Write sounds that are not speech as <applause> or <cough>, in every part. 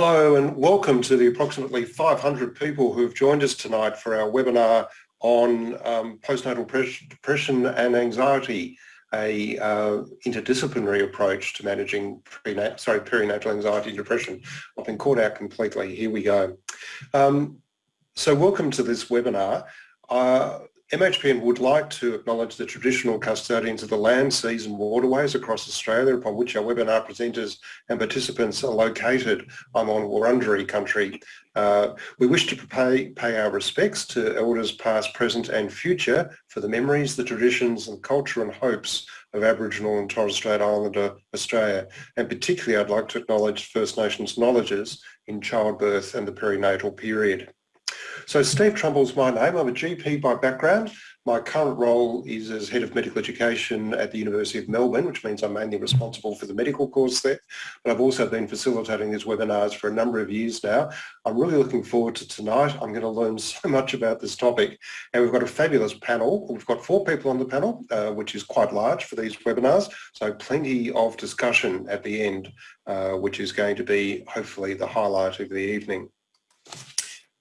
Hello and welcome to the approximately 500 people who have joined us tonight for our webinar on um, postnatal depression and anxiety, a uh, interdisciplinary approach to managing sorry, perinatal anxiety and depression. I've been caught out completely. Here we go. Um, so welcome to this webinar. Uh, MHPN would like to acknowledge the traditional custodians of the land, seas and waterways across Australia upon which our webinar presenters and participants are located. I'm on Wurundjeri country. Uh, we wish to pay, pay our respects to elders past, present and future for the memories, the traditions and culture and hopes of Aboriginal and Torres Strait Islander Australia. And particularly I'd like to acknowledge First Nations knowledges in childbirth and the perinatal period. So Steve Trumble's my name. I'm a GP by background. My current role is as Head of Medical Education at the University of Melbourne, which means I'm mainly responsible for the medical course there. But I've also been facilitating these webinars for a number of years now. I'm really looking forward to tonight. I'm going to learn <laughs> so much about this topic. And we've got a fabulous panel. We've got four people on the panel, uh, which is quite large for these webinars. So plenty of discussion at the end, uh, which is going to be hopefully the highlight of the evening.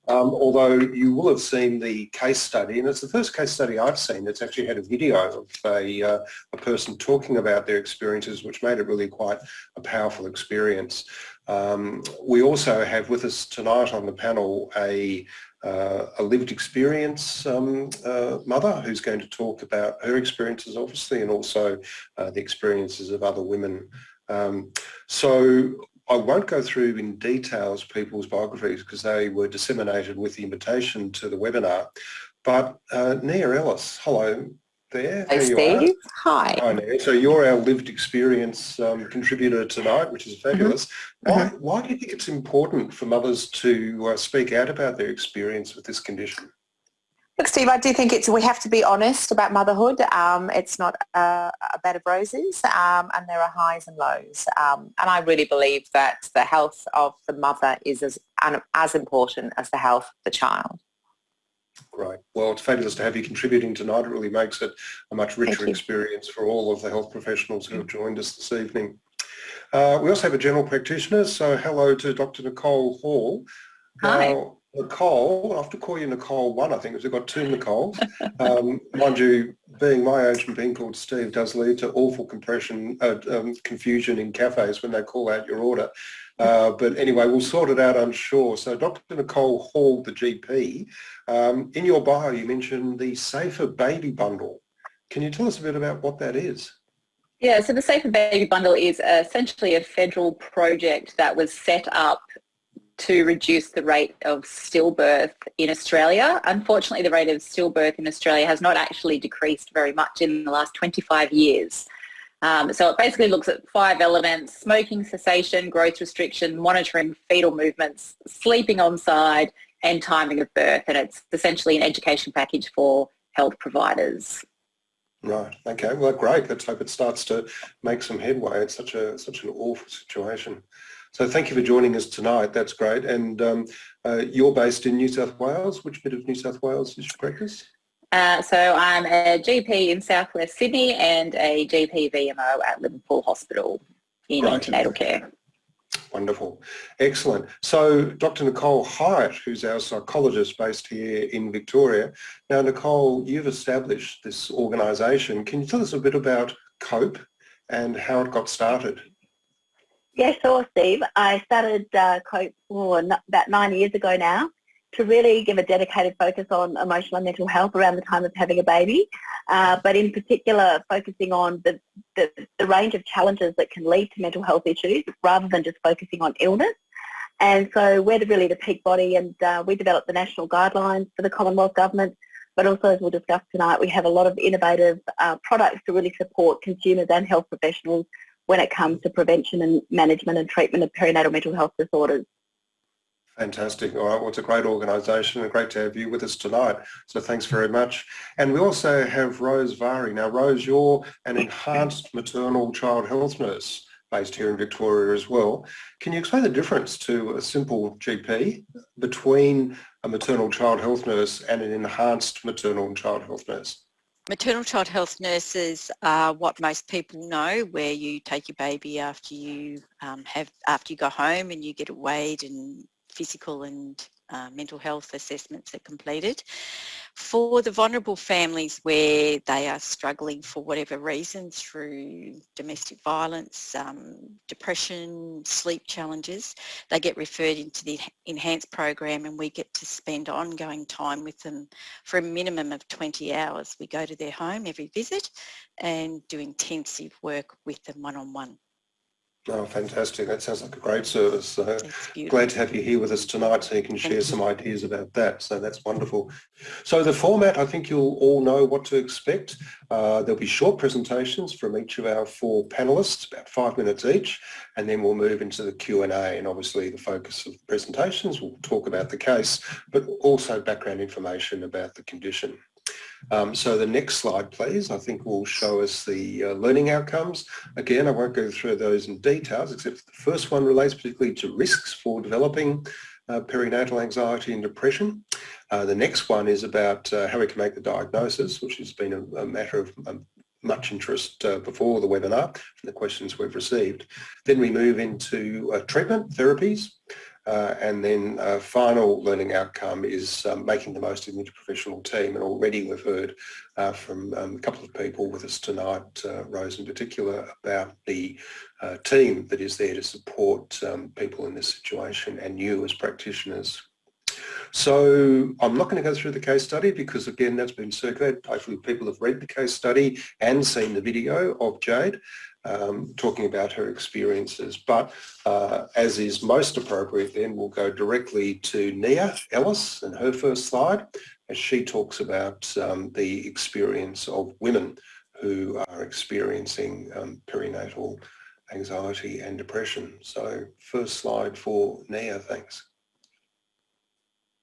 Um, although you will have seen the case study, and it's the first case study I've seen that's actually had a video of a, uh, a person talking about their experiences, which made it really quite a powerful experience. Um, we also have with us tonight on the panel a, uh, a lived experience um, uh, mother who's going to talk about her experiences obviously and also uh, the experiences of other women. Um, so I won't go through in details people's biographies because they were disseminated with the invitation to the webinar. But uh, Nia Ellis, hello there. Hey Steve, hi. Hi Nia. So you're our lived experience um, contributor tonight, which is mm-hmm. fabulous. Mm -hmm. Why, mm -hmm. why do you think it's important for mothers to uh, speak out about their experience with this condition? Look, Steve, I do think it's we have to be honest about motherhood. Um, it's not a, a, bed of roses, um, and there are highs and lows. Um, and I really believe that the health of the mother is as as important as the health of the child. Great. Well, it's fabulous to have you contributing tonight. It really makes it a much richer experience for all of the health professionals who have joined us this evening. Uh, we also have a general practitioner, so hello to Dr. Nicole Hall. Hi. Now, Nicole, I have to call you Nicole one, I think, because we've got two Nicoles. Um, mind you, being my age and being called Steve does lead to awful compression, uh, um, confusion in cafes when they call out your order. Uh, but anyway, we'll sort it out, I'm sure. So Dr. Nicole Hall, the GP, um, in your bio you mentioned the Safer Baby Bundle. Can you tell us a bit about what that is? Yeah, so the Safer Baby Bundle is essentially a federal project that was set up to reduce the rate of stillbirth in Australia. Unfortunately, the rate of stillbirth in Australia has not actually decreased very much in the last 25 years. Um, so it basically looks at five elements, smoking cessation, growth restriction, monitoring fetal movements, sleeping on side, and timing of birth. And it's essentially an education package for health providers. Right. Okay. Well, great. Let's hope it starts to make some headway. It's such a such an awful situation. So thank you for joining us tonight. That's great. And um, uh, you're based in New South Wales. Which bit of New South Wales is your practice? Uh, so I'm a GP in Southwest Sydney and a GP VMO at Liverpool Hospital in right. antenatal care. Wonderful. Excellent. So Dr. Nicole Highet, who's our psychologist based here in Victoria. Now, Nicole, you've established this organisation. Can you tell us a bit about COPE and how it got started? Yeah, sure, Steve. I started uh, COPE oh, about nine years ago now to really give a dedicated focus on emotional and mental health around the time of having a baby, uh, but in particular focusing on the, the, the, range of challenges that can lead to mental health issues rather than just focusing on illness. And so we're really the peak body and uh, we developed the national guidelines for the Commonwealth Government, but also as we'll discuss tonight, we have a lot of innovative uh, products to really support consumers and health professionals when it comes to prevention and management and treatment of perinatal mental health disorders. Fantastic. All right. Well, it's a great organisation and great to have you with us tonight. So thanks very much. And we also have Rose Vari. Now, Rose, you're an enhanced maternal child health nurse based here in Victoria as well. Can you explain the difference to a simple GP between a maternal child health nurse and an enhanced maternal child health nurse? Maternal child health nurses are what most people know, where you take your baby after you um, have after you go home and you get it weighed and physical and uh, mental health assessments are completed. For the vulnerable families where they are struggling for whatever reason through domestic violence, um, depression, sleep challenges, they get referred into the enhanced program and we get to spend ongoing time with them for a minimum of 20 hours. We go to their home every visit and do intensive work with them one-on-one. -on -one. Oh, fantastic. That sounds like a great service. So glad to have you here with us tonight so you can share some ideas about that. So that's wonderful. So the format, I think you'll all know what to expect. Uh, there'll be short presentations from each of our four panelists, about five minutes each, and then we'll move into the Q&A and obviously the focus of the presentations, we'll talk about the case, but also background information about the condition. Um, so the next slide, please, I think will show us the uh, learning outcomes. Again, I won't go through those in details, except the first one relates particularly to risks for developing uh, perinatal anxiety and depression. Uh, the next one is about uh, how we can make the diagnosis, which has been a, a matter of um, much interest uh, before the webinar from the questions we've received. Then we move into uh, treatment therapies, uh, and then a final learning outcome is um, making the most of the interprofessional team. And already we've heard uh, from um, a couple of people with us tonight, uh, Rose in particular, about the uh, team that is there to support um, people in this situation and you as practitioners. So I'm not going to go through the case study because again that's been circulated. Hopefully people have read the case study and seen the video of Jade um, talking about her experiences. But uh, as is most appropriate then, we'll go directly to Nia Ellis and her first slide as she talks about um, the experience of women who are experiencing um, perinatal anxiety and depression. So first slide for Nia, thanks.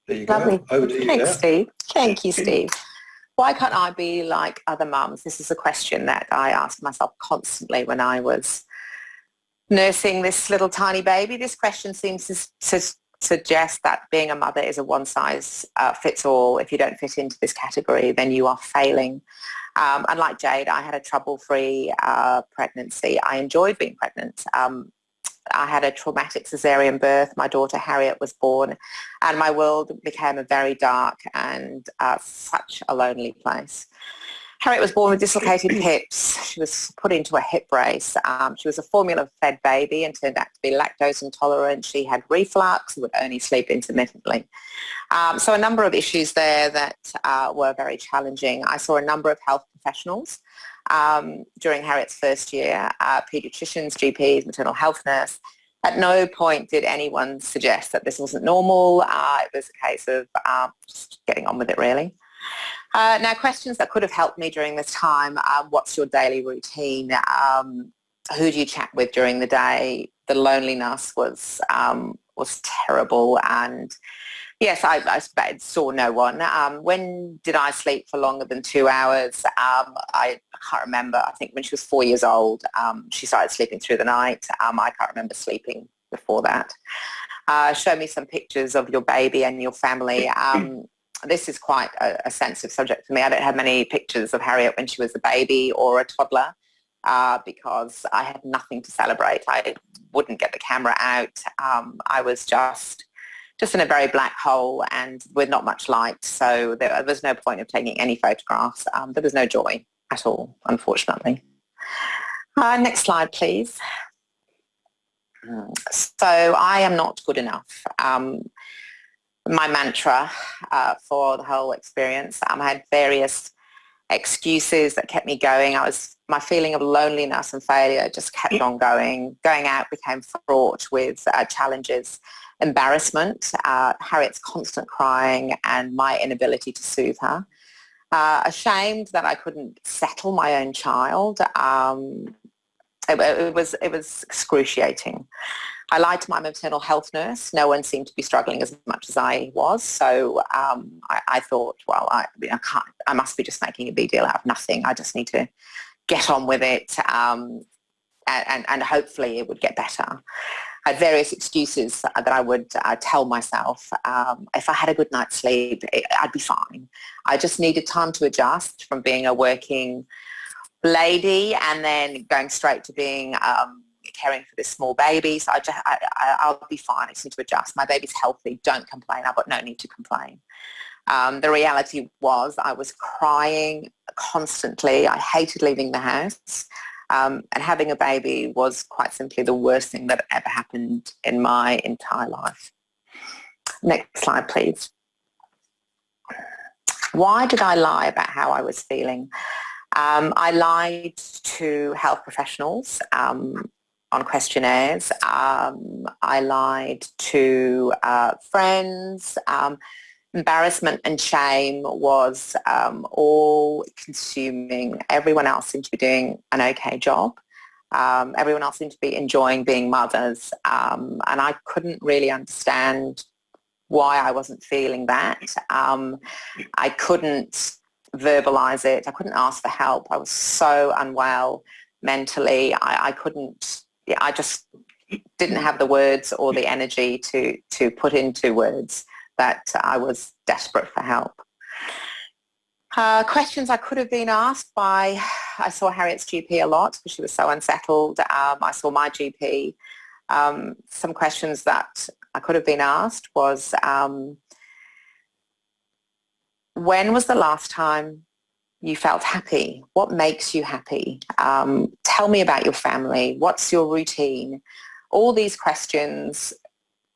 There you Lovely. go. Over to you Thanks, now. Steve. Thank you, Steve. Why can't I be like other mums? This is a question that I asked myself constantly when I was nursing this little tiny baby. This question seems to, to suggest that being a mother is a one size uh, fits all. If you don't fit into this category, then you are failing. Um, and like Jade, I had a trouble-free uh, pregnancy. I enjoyed being pregnant. Um, I had a traumatic cesarean birth. My daughter Harriet was born and my world became a very dark and uh, such a lonely place. Harriet was born with dislocated <clears throat> hips. She was put into a hip brace. Um, she was a formula-fed baby and turned out to be lactose intolerant. She had reflux and would only sleep intermittently. Um, so a number of issues there that uh, were very challenging. I saw a number of health professionals um, during Harriet's first year, uh, paediatricians, GPs, maternal health nurse. At no point did anyone suggest that this wasn't normal. Uh, it was a case of uh, just getting on with it really. Uh, now questions that could have helped me during this time, um, what's your daily routine? Um, who do you chat with during the day? The loneliness was, um, was terrible and Yes, I, I saw no one. Um, when did I sleep for longer than two hours? Um, I, can't remember. I think when she was four years old, um, she started sleeping through the night. Um, I can't remember sleeping before that. Uh, show me some pictures of your baby and your family. Um, this is quite a, a, sensitive subject for me. I don't have many pictures of Harriet when she was a baby or a toddler. Uh, because I had nothing to celebrate. I wouldn't get the camera out. Um, I was just just in a very black hole and with not much light. So there, was no point of taking any photographs. Um, there was no joy at all, unfortunately. Uh, next slide, please. So I am not good enough. Um, my mantra uh, for the whole experience. Um, I had various excuses that kept me going. I was my feeling of loneliness and failure just kept on going. Going out became fraught with uh, challenges embarrassment, uh, Harriet's constant crying and my inability to soothe her. Uh, ashamed that I couldn't settle my own child. Um, it, it, was, it was excruciating. I lied to my maternal health nurse. No one seemed to be struggling as much as I was. So um, I, I, thought, well, I, I, can't, I must be just making a big deal out of nothing. I just need to get on with it um, and, and, hopefully it would get better. Had various excuses that I would uh, tell myself. Um, if I had a good night's sleep, it, I'd be fine. I just needed time to adjust from being a working lady and then going straight to being um, caring for this small baby. So I just, I, I, will be fine. I just need to adjust. My baby's healthy. Don't complain. I've got no need to complain. Um, the reality was I was crying constantly. I hated leaving the house. Um, and having a baby was quite simply the worst thing that ever happened in my entire life. Next slide, please. Why did I lie about how I was feeling? Um, I lied to health professionals um, on questionnaires. Um, I lied to uh, friends. Embarrassment and shame was um, all consuming. Everyone else seemed to be doing an okay job. Um, everyone else seemed to be enjoying being mothers. Um, and I couldn't really understand why I wasn't feeling that. Um, I couldn't verbalize it. I couldn't ask for help. I was so unwell mentally. I, I couldn't, I just didn't have the words or the energy to, to put into words that I was desperate for help. Uh, questions I could have been asked by, I saw Harriet's GP a lot because she was so unsettled. Um, I saw my GP. Um, some questions that I could have been asked was, um, when was the last time you felt happy? What makes you happy? Um, tell me about your family. What's your routine? All these questions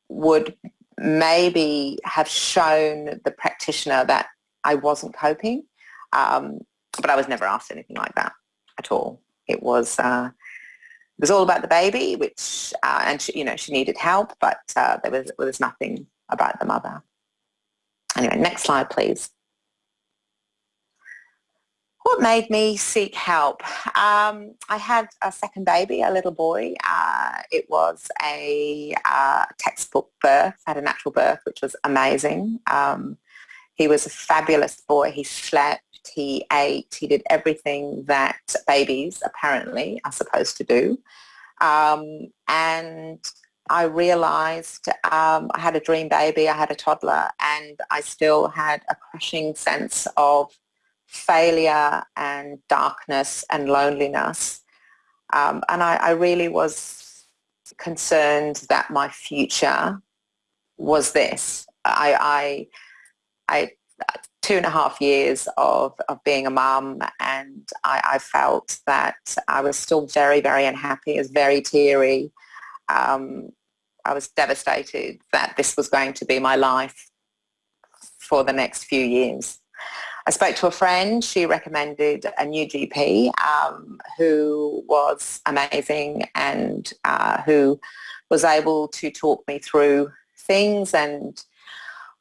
would maybe have shown the practitioner that I wasn't coping, um, but I was never asked anything like that at all. It was uh, it was all about the baby, which uh, and she, you know she needed help, but uh, there was there was nothing about the mother. Anyway, next slide, please. What made me seek help? Um, I had a second baby, a little boy. Uh, it was a uh, textbook birth, I had a natural birth, which was amazing. Um, he was a fabulous boy. He slept, he ate, he did everything that babies apparently are supposed to do. Um, and I realized um, I had a dream baby, I had a toddler, and I still had a crushing sense of failure and darkness and loneliness. Um, and I, I, really was concerned that my future was this. I, I, I two and a half years of, of being a mum and I, I, felt that I was still very, very unhappy. I was very teary. Um, I was devastated that this was going to be my life for the next few years. I spoke to a friend. She recommended a new GP um, who was amazing and uh, who was able to talk me through things and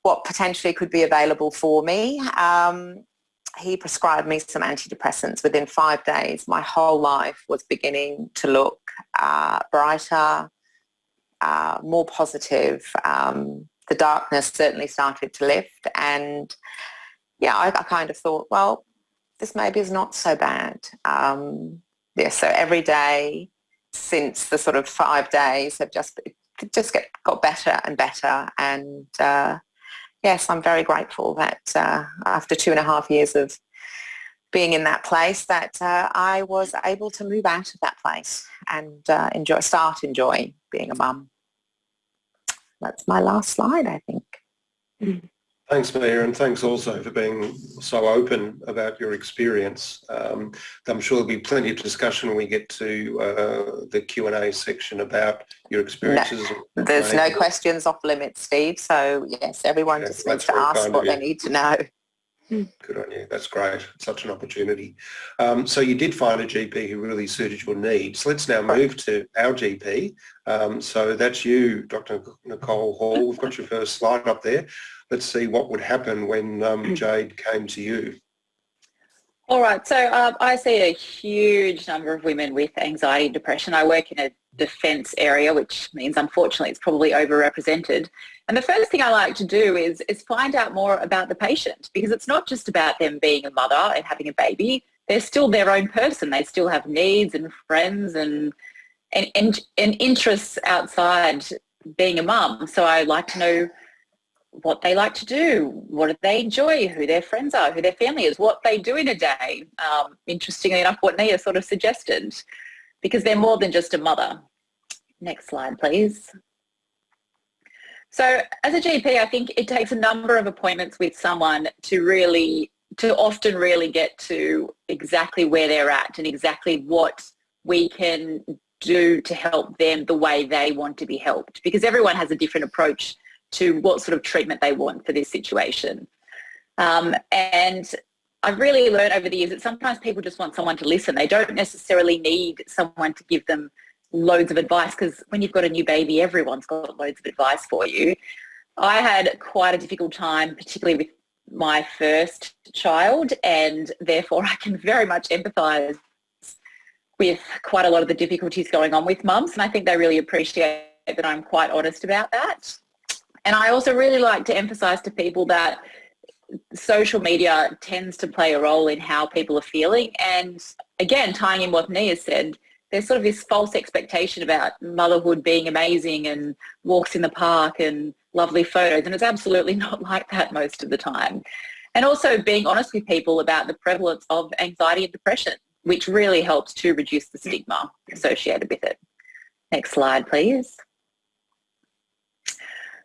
what potentially could be available for me. Um, he prescribed me some antidepressants. Within five days, my whole life was beginning to look uh, brighter, uh, more positive. Um, the darkness certainly started to lift and yeah, I, I, kind of thought, well, this maybe is not so bad. Um, yeah, so every day since the sort of five days have just just get, got better and better. And uh, yes, I'm very grateful that uh, after two and a half years of being in that place that uh, I was able to move out of that place and uh, enjoy, start enjoying being a mum. That's my last slide, I think. Mm. Thanks, Mayor, and thanks also for being so open about your experience. Um, I'm sure there'll be plenty of discussion when we get to uh, the Q&A section about your experiences. No, there's no questions off limits, Steve, so yes, everyone just needs to ask what they need to know. Good on you. That's great. Such an opportunity. Um, so you did find a GP who really suited your needs. Let's now move to our GP. Um, so that's you, Dr. Nicole Hall. We've got your first slide up there let's see what would happen when um. <clears throat> Jade came to you. All right, so um, I see a huge number of women with anxiety and depression. I work in a defence area, which means unfortunately it's probably overrepresented. And the first thing I like to do is, is find out more about the patient because it's not just about them being a mother and having a baby. They're still their own person. They still have needs and friends and and, and, and interests outside being a mum. So I like to know what they like to do, what do they enjoy, who their friends are, who their family is, what they do in a day. Um, interestingly enough, what Nia sort of suggested, because they're more than just a mother. Next slide, please. So as a GP, I think it takes a number of appointments with someone to really, to often really get to exactly where they're at and exactly what we can do to help them the way they want to be helped because everyone has a different approach to what sort of treatment they want for this situation. Um, and I've really learned over the years that sometimes people just want someone to listen. They don't necessarily need someone to give them loads of advice because when you've got a new baby, everyone's got loads of advice for you. I had quite a difficult time, particularly with my first child, and therefore I can very much empathise with quite a lot of the difficulties going on with mums, and I think they really appreciate that I'm quite honest about that. And I also really like to emphasise to people that social media tends to play a role in how people are feeling. And again, tying in what Nia said, there's sort of this false expectation about motherhood being amazing and walks in the park and lovely photos and it's absolutely <laughs> not like that most of the time. And also being honest with people about the prevalence of anxiety and depression, which really helps to reduce the stigma associated with it. Next slide, please.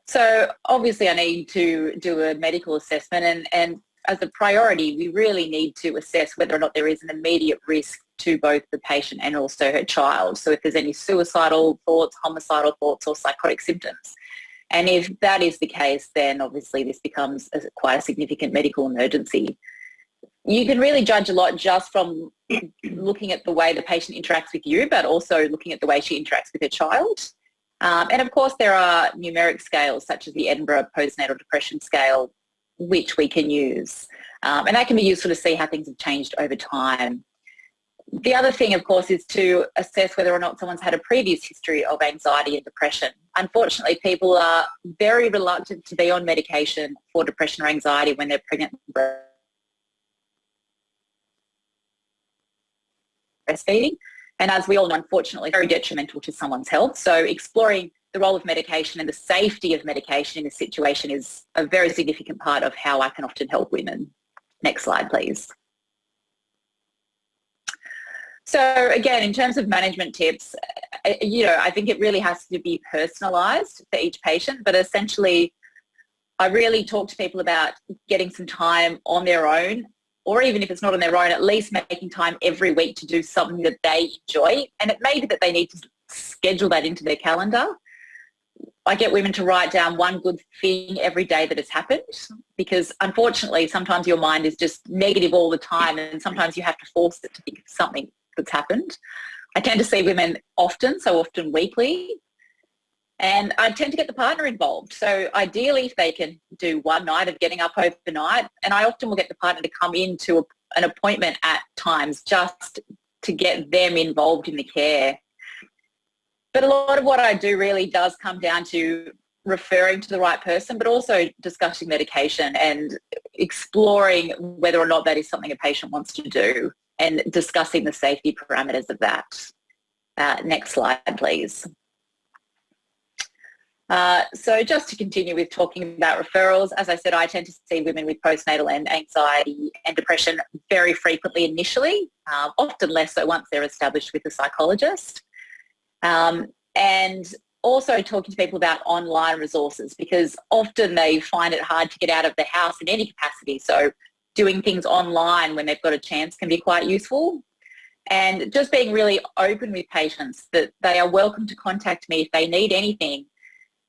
So obviously I need to do a medical assessment and, and as a priority, we really need to assess whether or not there is an immediate risk to both the patient and also her child. So if there's any suicidal thoughts, homicidal thoughts or psychotic symptoms. And if that is the case, then obviously this becomes a, quite a significant medical emergency. You can really judge a lot just from <clears throat> looking at the way the patient interacts with you, but also looking at the way she interacts with her child. Um, and of course, there are numeric scales such as the Edinburgh Postnatal Depression Scale, which we can use. Um, and that can be useful to see how things have changed over time. The other thing, of course, is to assess whether or not someone's had a previous history of anxiety and depression. Unfortunately, people are very reluctant to be on medication for depression or anxiety when they're pregnant breastfeeding. And as we all know, unfortunately, very detrimental to someone's health. So exploring the role of medication and the safety of medication in this situation is a very significant part of how I can often help women. Next slide, please. So again, in terms of management tips, uh, you know, I think it really has to be personalised for each patient, but essentially I really talk to people about getting some time on their own or even if it's not on their own, at least making time every week to do something that they enjoy. And it may be that they need to schedule that into their calendar. I get women to write down one good thing every day that has happened because unfortunately sometimes your mind is just negative all the time and sometimes you have to force it to think of something that's happened. I tend to see women often, so often weekly, and I tend to get the partner involved. So ideally, if they can do one night of getting up overnight, and I often will get the partner to come into an appointment at times just to get them involved in the care. But a lot of what I do really does come down to referring to the right person, but also discussing medication and exploring whether or not that is something a patient wants to do and discussing the safety parameters of that. Uh, next slide, please. Uh, so just to continue with talking about referrals, as I said, I tend to see women with postnatal and anxiety and depression very frequently initially, uh, often less so once they're established with a psychologist. Um, and also talking to people about online resources because often they find it hard to get out of the house in any capacity. So doing things online when they've got a chance can be quite useful. And just being really open with patients that they are welcome to contact me if they need anything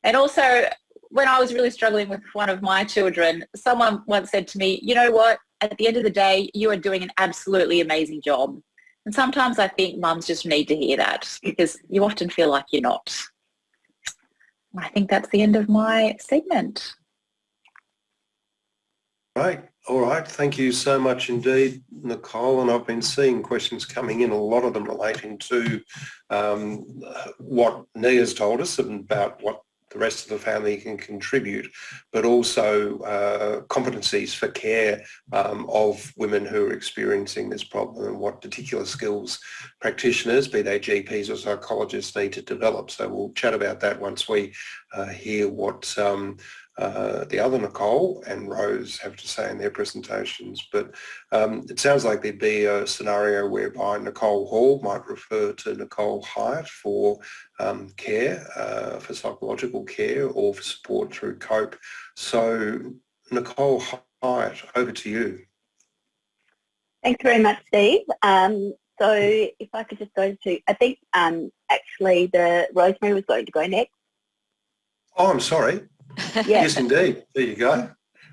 and also, when I was really struggling with one of my children, someone once said to me, you know what, at the end of the day, you are doing an absolutely amazing job. And sometimes I think mums just need to hear that because you often feel like you're not. I think that's the end of my segment. Right. All right. Thank you so much indeed, Nicole. And I've been seeing questions coming in, a lot of them relating to um, what Nia's told us about what the rest of the family can contribute, but also uh, competencies for care um, of women who are experiencing this problem and what particular skills practitioners, be they GPs or psychologists, need to develop. So we'll chat about that once we uh, hear what um, uh, the other Nicole and Rose have to say in their presentations. But um, it sounds like there'd be a scenario whereby Nicole Hall might refer to Nicole Highet for um, care, uh, for psychological care or for support through COPE. So Nicole Highet, over to you. Thanks very much, Steve. Um, so if I could just go to, I think um, actually the Rosemary was going to go next. Oh, I'm sorry. Yes. Yes, indeed. There you go.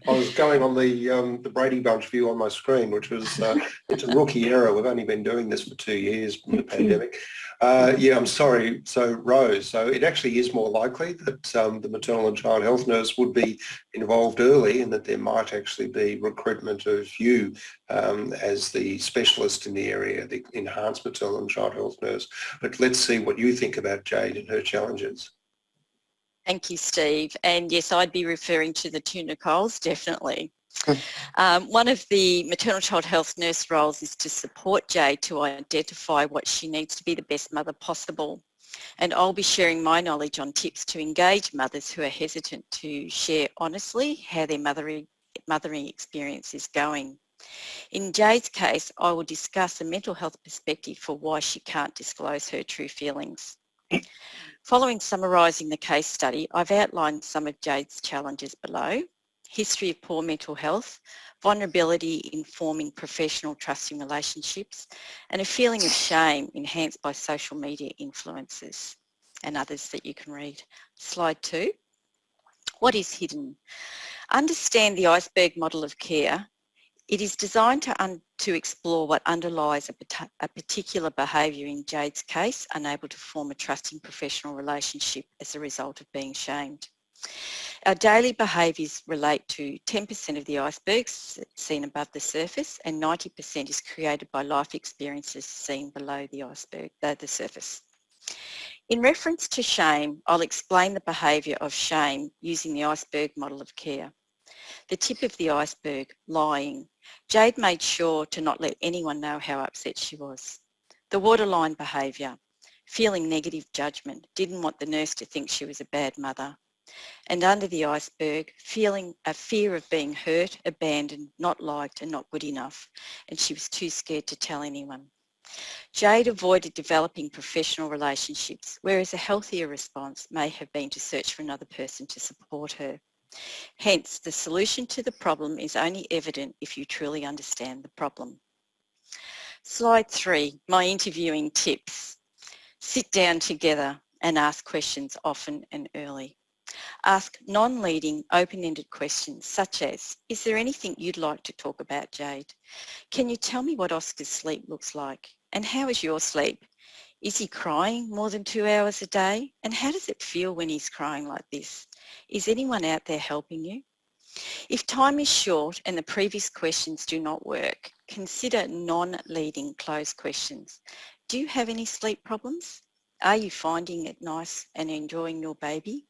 I was going on the um, the Brady Bunch view on my screen, which was uh, it's a rookie error. We've only been doing this for two years in the pandemic. Uh, yeah, I'm sorry. So Rose, so it actually is more likely that um, the maternal and child health nurse would be involved early, and that there might actually be recruitment of you um, as the specialist in the area, the enhanced maternal and child health nurse. But let's see what you think about Jade and her challenges. Thank you, Steve. And yes, I'd be referring to the two Nicoles, definitely. Um, one of the maternal child health nurse roles is to support Jay to identify what she needs to be the best mother possible. And I'll be sharing my knowledge on tips to engage mothers who are hesitant to share honestly how their mothering, mothering experience is going. In Jay's case, I will discuss a mental health perspective for why she can't disclose her true feelings. <clears throat> Following summarising the case study, I've outlined some of Jade's challenges below. History of poor mental health, vulnerability in forming professional trusting relationships, and a feeling of shame enhanced by social media influences and others that you can read. Slide two. What is hidden? Understand the iceberg model of care it is designed to, to explore what underlies a, a particular behaviour in Jade's case, unable to form a trusting professional relationship as a result of being shamed. Our daily behaviours relate to 10% of the icebergs seen above the surface and 90% is created by life experiences seen below the iceberg, uh, the surface. In reference to shame, I'll explain the behaviour of shame using the iceberg model of care. The tip of the iceberg, lying, Jade made sure to not let anyone know how upset she was. The waterline behaviour, feeling negative judgment, didn't want the nurse to think she was a bad mother. And under the iceberg, feeling a fear of being hurt, abandoned, not liked and not good enough. And she was too scared to tell anyone. Jade avoided developing professional relationships, whereas a healthier response may have been to search for another person to support her. Hence, the solution to the problem is only evident if you truly understand the problem. Slide three, my interviewing tips. Sit down together and ask questions often and early. Ask non-leading, open-ended questions such as, is there anything you'd like to talk about, Jade? Can you tell me what Oscar's sleep looks like? And how is your sleep? Is he crying more than two hours a day? And how does it feel when he's crying like this? Is anyone out there helping you? If time is short and the previous questions do not work, consider non-leading closed questions. Do you have any sleep problems? Are you finding it nice and enjoying your baby?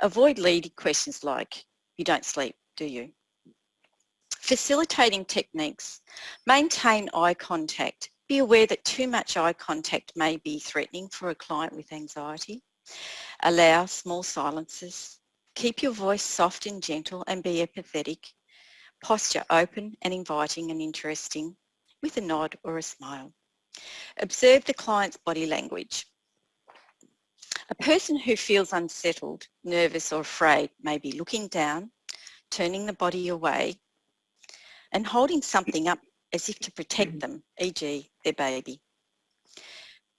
Avoid leading questions like, you don't sleep, do you? Facilitating techniques. Maintain eye contact. Be aware that too much eye contact may be threatening for a client with anxiety. Allow small silences. Keep your voice soft and gentle and be empathetic. Posture open and inviting and interesting with a nod or a smile. Observe the client's body language. A person who feels unsettled, nervous or afraid may be looking down, turning the body away and holding something up as if to protect mm-hmm. them, e.g. their baby.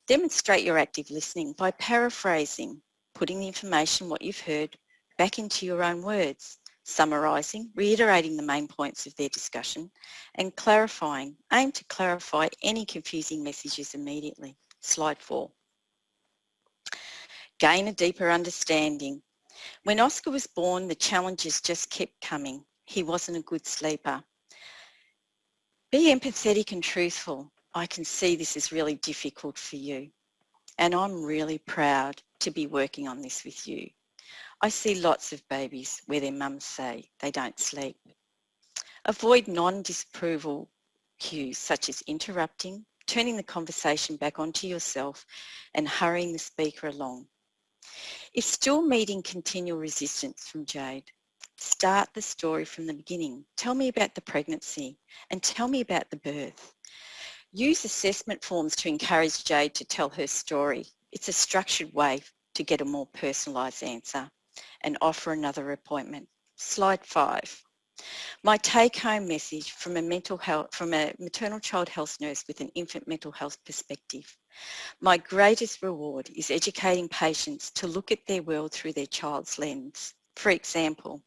Demonstrate your active listening by paraphrasing, putting the information, what you've heard, back into your own words, summarising, reiterating the main points of their discussion and clarifying. Aim to clarify any confusing messages immediately. Slide four. Gain a deeper understanding. When Oscar was born, the challenges just kept coming. He wasn't a good sleeper. Be empathetic and truthful. I can see this is really difficult for you and I'm really proud to be working on this with you. I see lots of babies where their mums say they don't sleep. Avoid non-disapproval cues such as interrupting, turning the conversation back onto yourself and hurrying the speaker along. If still meeting continual resistance from Jade, start the story from the beginning. Tell me about the pregnancy and tell me about the birth. Use assessment forms to encourage Jade to tell her story. It's a structured way to get a more personalised answer and offer another appointment. Slide five. My take-home message from a mental health, from a maternal child health nurse with an infant mental health perspective. My greatest reward is educating patients to look at their world through their child's lens. For example,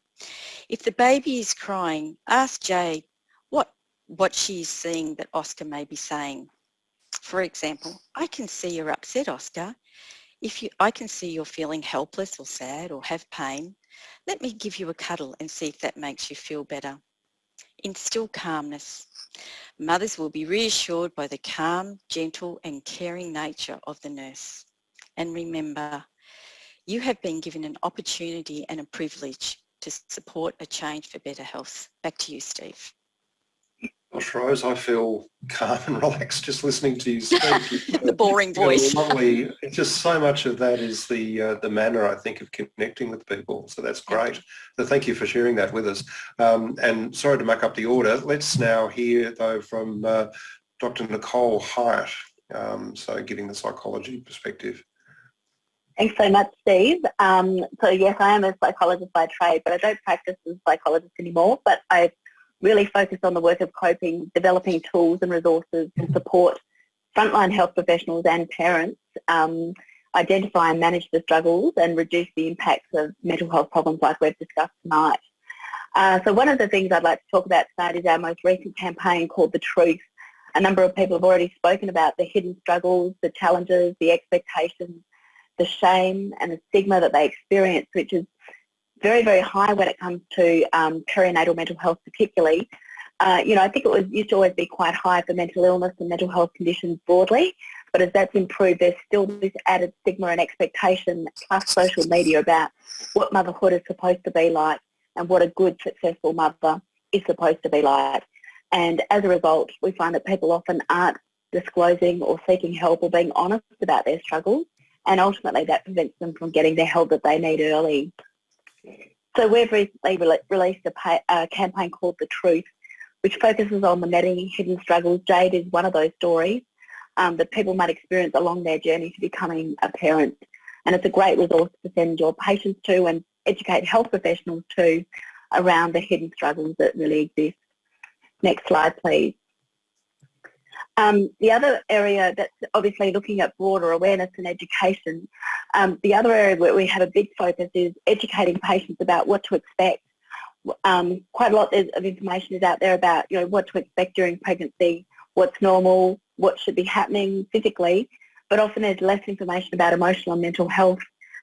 if the baby is crying, ask Jade what, what she is seeing that Oscar may be saying. For example, I can see you're upset, Oscar. If you, I can see you're feeling helpless or sad or have pain. Let me give you a cuddle and see if that makes you feel better. Instill calmness. Mothers will be reassured by the calm, gentle and caring nature of the nurse. And remember, you have been given an opportunity and a privilege to support a change for better health. Back to you, Steve. Gosh, Rose, I feel calm and <laughs> relaxed just listening to you <laughs> speak. the boring voice. Lovely. Just so much of that is the uh, the manner, I think, of connecting with people. So that's great. So thank you for sharing that with us. Um, and sorry to muck up the order. Let's now hear, though, from uh, Dr. Nicole Highet. Um, so giving the psychology perspective. Thanks so much, Steve. Um, so yes, I am a psychologist by trade, but I don't practice as a psychologist anymore, but I really focus on the work of coping, developing tools and resources to support frontline health professionals and parents um, identify and manage the struggles and reduce the impacts of mental health problems like we've discussed tonight. Uh, so one of the things I'd like to talk about tonight is our most recent campaign called The Truth. A number of people have already spoken about the hidden struggles, the challenges, the expectations, the shame and the stigma that they experience, which is very, very high when it comes to um, perinatal mental health particularly. Uh, you know, I think it was used to always be quite high for mental illness and mental health conditions broadly, but as that's improved, there's still this added stigma and expectation plus social media about what motherhood is supposed to be like and what a good, successful mother is supposed to be like. And as a result, we find that people often aren't disclosing or seeking help or being honest about their struggles, and ultimately that prevents them from getting the help that they need early. So we've recently re released a, a, campaign called The Truth, which focuses on the many hidden struggles. Jade is one of those stories um, that people might experience along their journey to becoming a parent. And it's a great resource to send your patients to and educate health professionals to around the hidden struggles that really exist. Next slide, please. Um, the other area that's obviously looking at broader awareness and education, um, the other area where we have a big focus is educating patients about what to expect. Um, quite a lot of information is out there about you know what to expect during pregnancy, what's normal, what should be happening physically, but often there's less information about emotional and mental health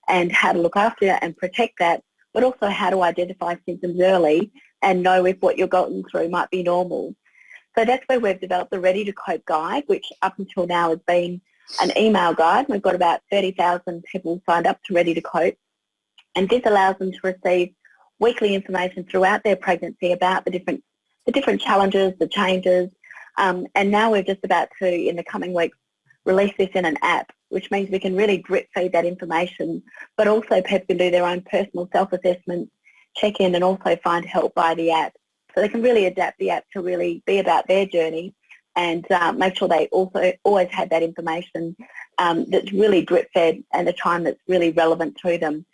and how to look after that and protect that, but also how to identify symptoms early and know if what you're going through might be normal. So that's where we've developed the Ready to Cope guide, which up until now has been an email guide. We've got about 30,000 people signed up to Ready to Cope. And this allows them to receive weekly information throughout their pregnancy about the different, the different challenges, the changes. Um, and now we're just about to, in the coming weeks, release this in an app, which means we can really drip feed that information, but also people can do their own personal self-assessments, check in and also find help by the app. So they can really adapt the app to really be about their journey and uh, make sure they also always have that information um, that's really drip fed and a time that's really relevant to them.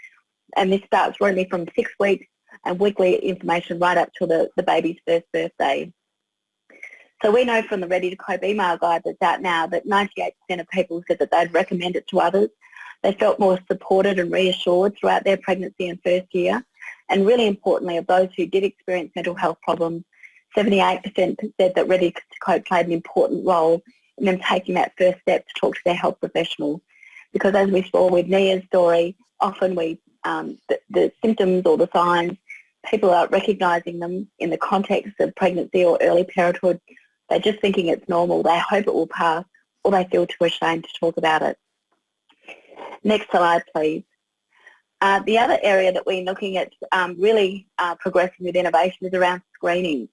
And this starts really from six weeks and weekly information right up to the, the baby's first birthday. So we know from the Ready to Cope email guide that's out now that 98% of people said that they'd recommend it to others. They felt more supported and reassured throughout their pregnancy and first year. And really importantly, of those who did experience mental health problems, 78% said that Ready to Cope played an important role in them taking that first step to talk to their health professional. Because as we saw with Nia's story, often we um, the, the symptoms or the signs, people are recognising them in the context of pregnancy or early parenthood. They're just thinking it's normal. They hope it will pass or they feel too ashamed to talk about it. Next slide, please. Uh, the other area that we're looking at um, really uh, progressing with innovation is around screening.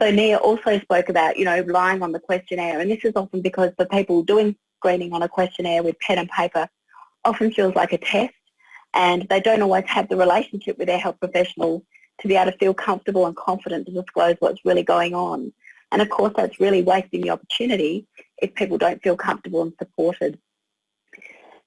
So Nia also spoke about, you know, relying on the questionnaire, and this is often because the people doing screening on a questionnaire with pen and paper often feels like a test, and they don't always have the relationship with their health professional to be able to feel comfortable and confident to disclose what's really going on. And of course, that's really wasting the opportunity if people don't feel comfortable and supported.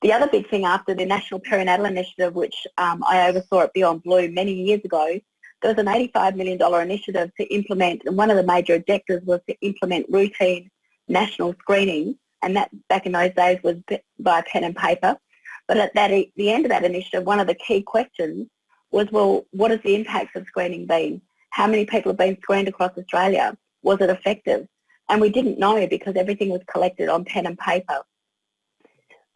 The other big thing after the National Perinatal Initiative, which um, I oversaw at Beyond Blue many years ago, there was an $85 million initiative to implement, and one of the major objectives was to implement routine national screening, and that back in those days was by pen and paper. But at that, the end of that initiative, one of the key questions was, well, what has the impact of screening been? How many people have been screened across Australia? Was it effective? And we didn't know because everything was collected on pen and paper.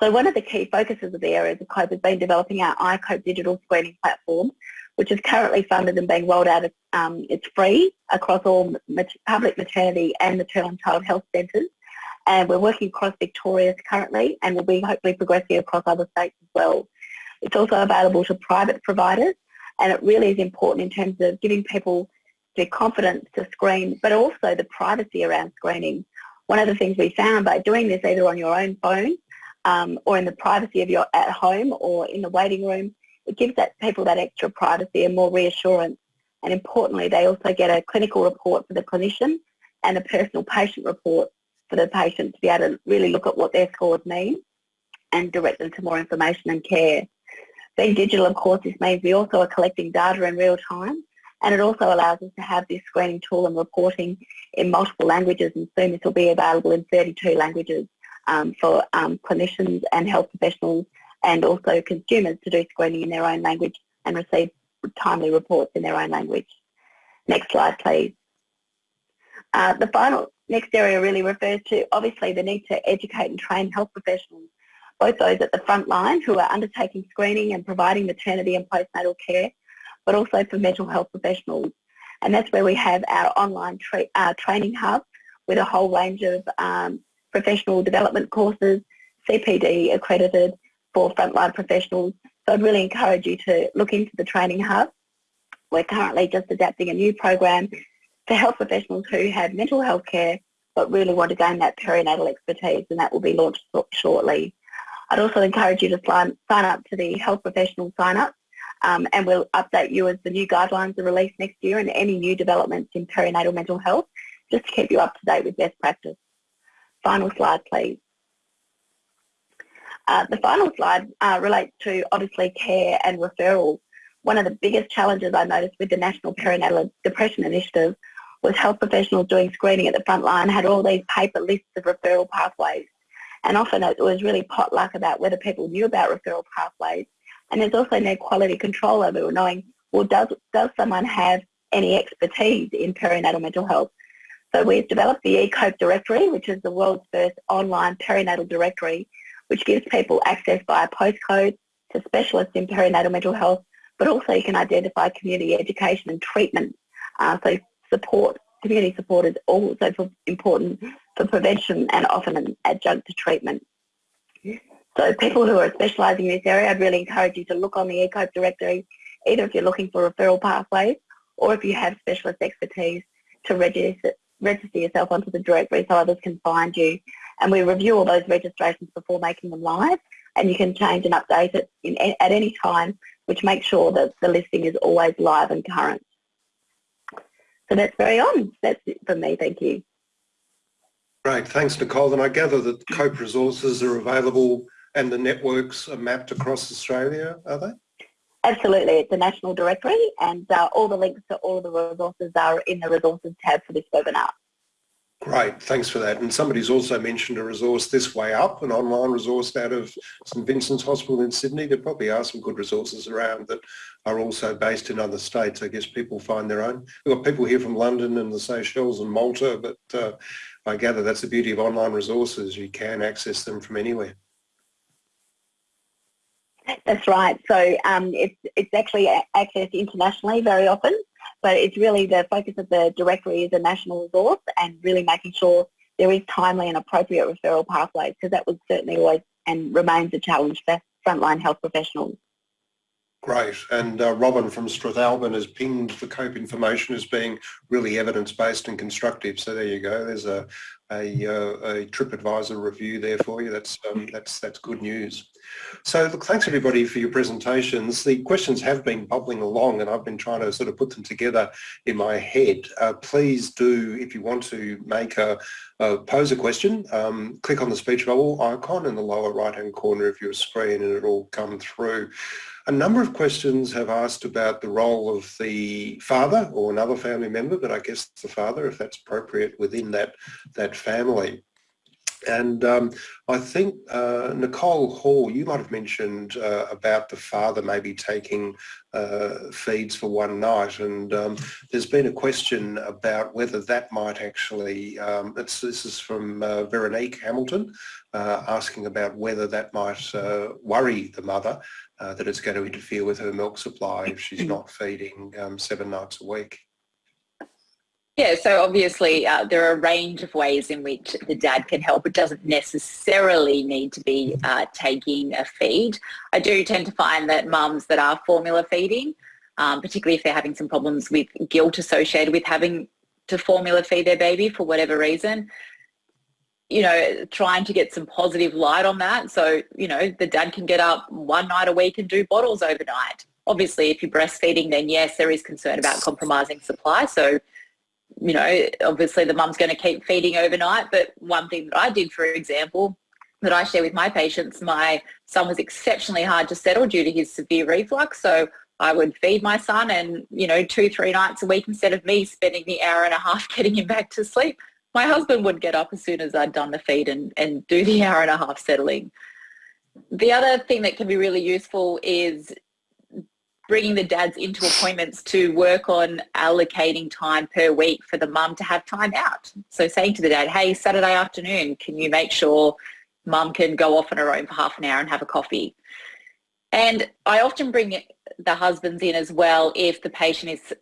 So one of the key focuses of the areas of COPE has been developing our iCope digital screening platform, which is currently funded and being rolled out. Um, it's free across all public maternity and maternal and child health centres. And we're working across Victoria currently and will be hopefully progressing across other states as well. It's also available to private providers and it really is important in terms of giving people the confidence to screen, but also the privacy around screening. One of the things we found by doing this either on your own phone um, or in the privacy of your at home or in the waiting room, it gives that people that extra privacy and more reassurance. And importantly, they also get a clinical report for the clinician and a personal patient report for the patient to be able to really look at what their scores mean and direct them to more information and care. Being digital, of course, this means we also are collecting data in real time and it also allows us to have this screening tool and reporting in multiple languages and soon this will be available in 32 languages um, for um, clinicians and health professionals and also consumers to do screening in their own language and receive timely reports in their own language. Next slide, please. Uh, the final next area really refers to obviously the need to educate and train health professionals, both those at the front line who are undertaking screening and providing maternity and postnatal care, but also for mental health professionals. And that's where we have our online tra uh, training hub with a whole range of um, professional development courses, CPD accredited for frontline professionals. So I'd really encourage you to look into the training hub. We're currently just adapting a new program for health professionals who have mental health care but really want to gain that perinatal expertise and that will be launched shortly. I'd also encourage you to sign, sign up to the health professional sign up um, and we'll update you as the new guidelines are released next year and any new developments in perinatal mental health just to keep you up to date with best practice. Final slide, please. Uh, the final slide uh, relates to obviously care and referrals. One of the biggest challenges I noticed with the National Perinatal Depression Initiative was health professionals doing screening at the front line had all these paper lists of referral pathways. And often it was really potluck about whether people knew about referral pathways. And there's also no quality control over knowing, well, does, does someone have any expertise in perinatal mental health? So we've developed the eCope directory, which is the world's first online perinatal directory, which gives people access via postcode to specialists in perinatal mental health, but also you can identify community education and treatment. Uh, so support, community support is also important for prevention and often an adjunct to treatment. So people who are specialising in this area, I'd really encourage you to look on the eCope directory, either if you're looking for referral pathways or if you have specialist expertise to register, register yourself onto the directory so others can find you. And we review all those registrations before making them live and you can change and update it in, at any time, which makes sure that the listing is always live and current. So that's very on. That's it from me. Thank you. Great. Thanks, Nicole. And I gather that COPE resources are available and the networks are mapped across Australia, are they? Absolutely. It's a national directory and uh, all the links to all of the resources are in the resources tab for this webinar. Great, thanks for that. And somebody's also mentioned a resource this way up, an online resource out of St Vincent's Hospital in Sydney. There probably are some good resources around that are also based in other states. I guess people find their own. We've got people here from London and the Seychelles and Malta, but uh, I gather that's the beauty of online resources. You can access them from anywhere. That's right. So um, it's, it's actually accessed internationally very often, but it's really the focus of the directory is a national resource and really making sure there is timely and appropriate referral pathways because that was certainly always and remains a challenge for frontline health professionals. Great. And uh, Robin from Strathalbyn has pinged the COPE information as being really evidence-based and constructive. So there you go. There's a, a, uh, a TripAdvisor review there for you. That's, um, that's, that's good news. So look, thanks everybody for your presentations. The questions have been bubbling along and I've been trying to sort of put them together in my head. Uh, please do, if you want to make a, pose a question, um, click on the speech bubble icon in the lower right hand corner of your screen and it'll come through. A number of questions have asked about the role of the father or another family member, but I guess the father, if that's appropriate within that, that family. And um, I think, uh, Nicole Hall, you might have mentioned uh, about the father maybe taking uh, feeds for one night. And um, there's been a question about whether that might actually, um, this is from uh, Veronique Hamilton, uh, asking about whether that might uh, worry the mother, that it's going to interfere with her milk supply if she's <clears throat> not feeding um, seven nights a week. Yeah, so obviously uh, there are a range of ways in which the dad can help. It doesn't necessarily need to be uh, taking a feed. I do tend to find that mums that are formula feeding, um, particularly if they're having some problems with guilt associated with having to formula feed their baby for whatever reason, you know, trying to get some positive light on that. So, you know, the dad can get up one night a week and do bottles overnight. Obviously, if you're breastfeeding, then yes, there is concern about compromising supply. So you know, obviously the mum's going to keep feeding overnight. But one thing that I did, for example, that I share with my patients, my son was exceptionally hard to settle due to his severe reflux. So I would feed my son and, you know, two, three nights a week instead of me spending the hour and a half <laughs> getting him back to sleep. My husband would get up as soon as I'd done the feed and, and do the hour and a half settling. The other thing that can be really useful is bringing the dads into appointments to work on allocating time per week for the mum to have time out. So saying to the dad, hey, Saturday afternoon, can you make sure mum can go off on her own for half an hour and have a coffee? And I often bring the husbands in as well if the patient is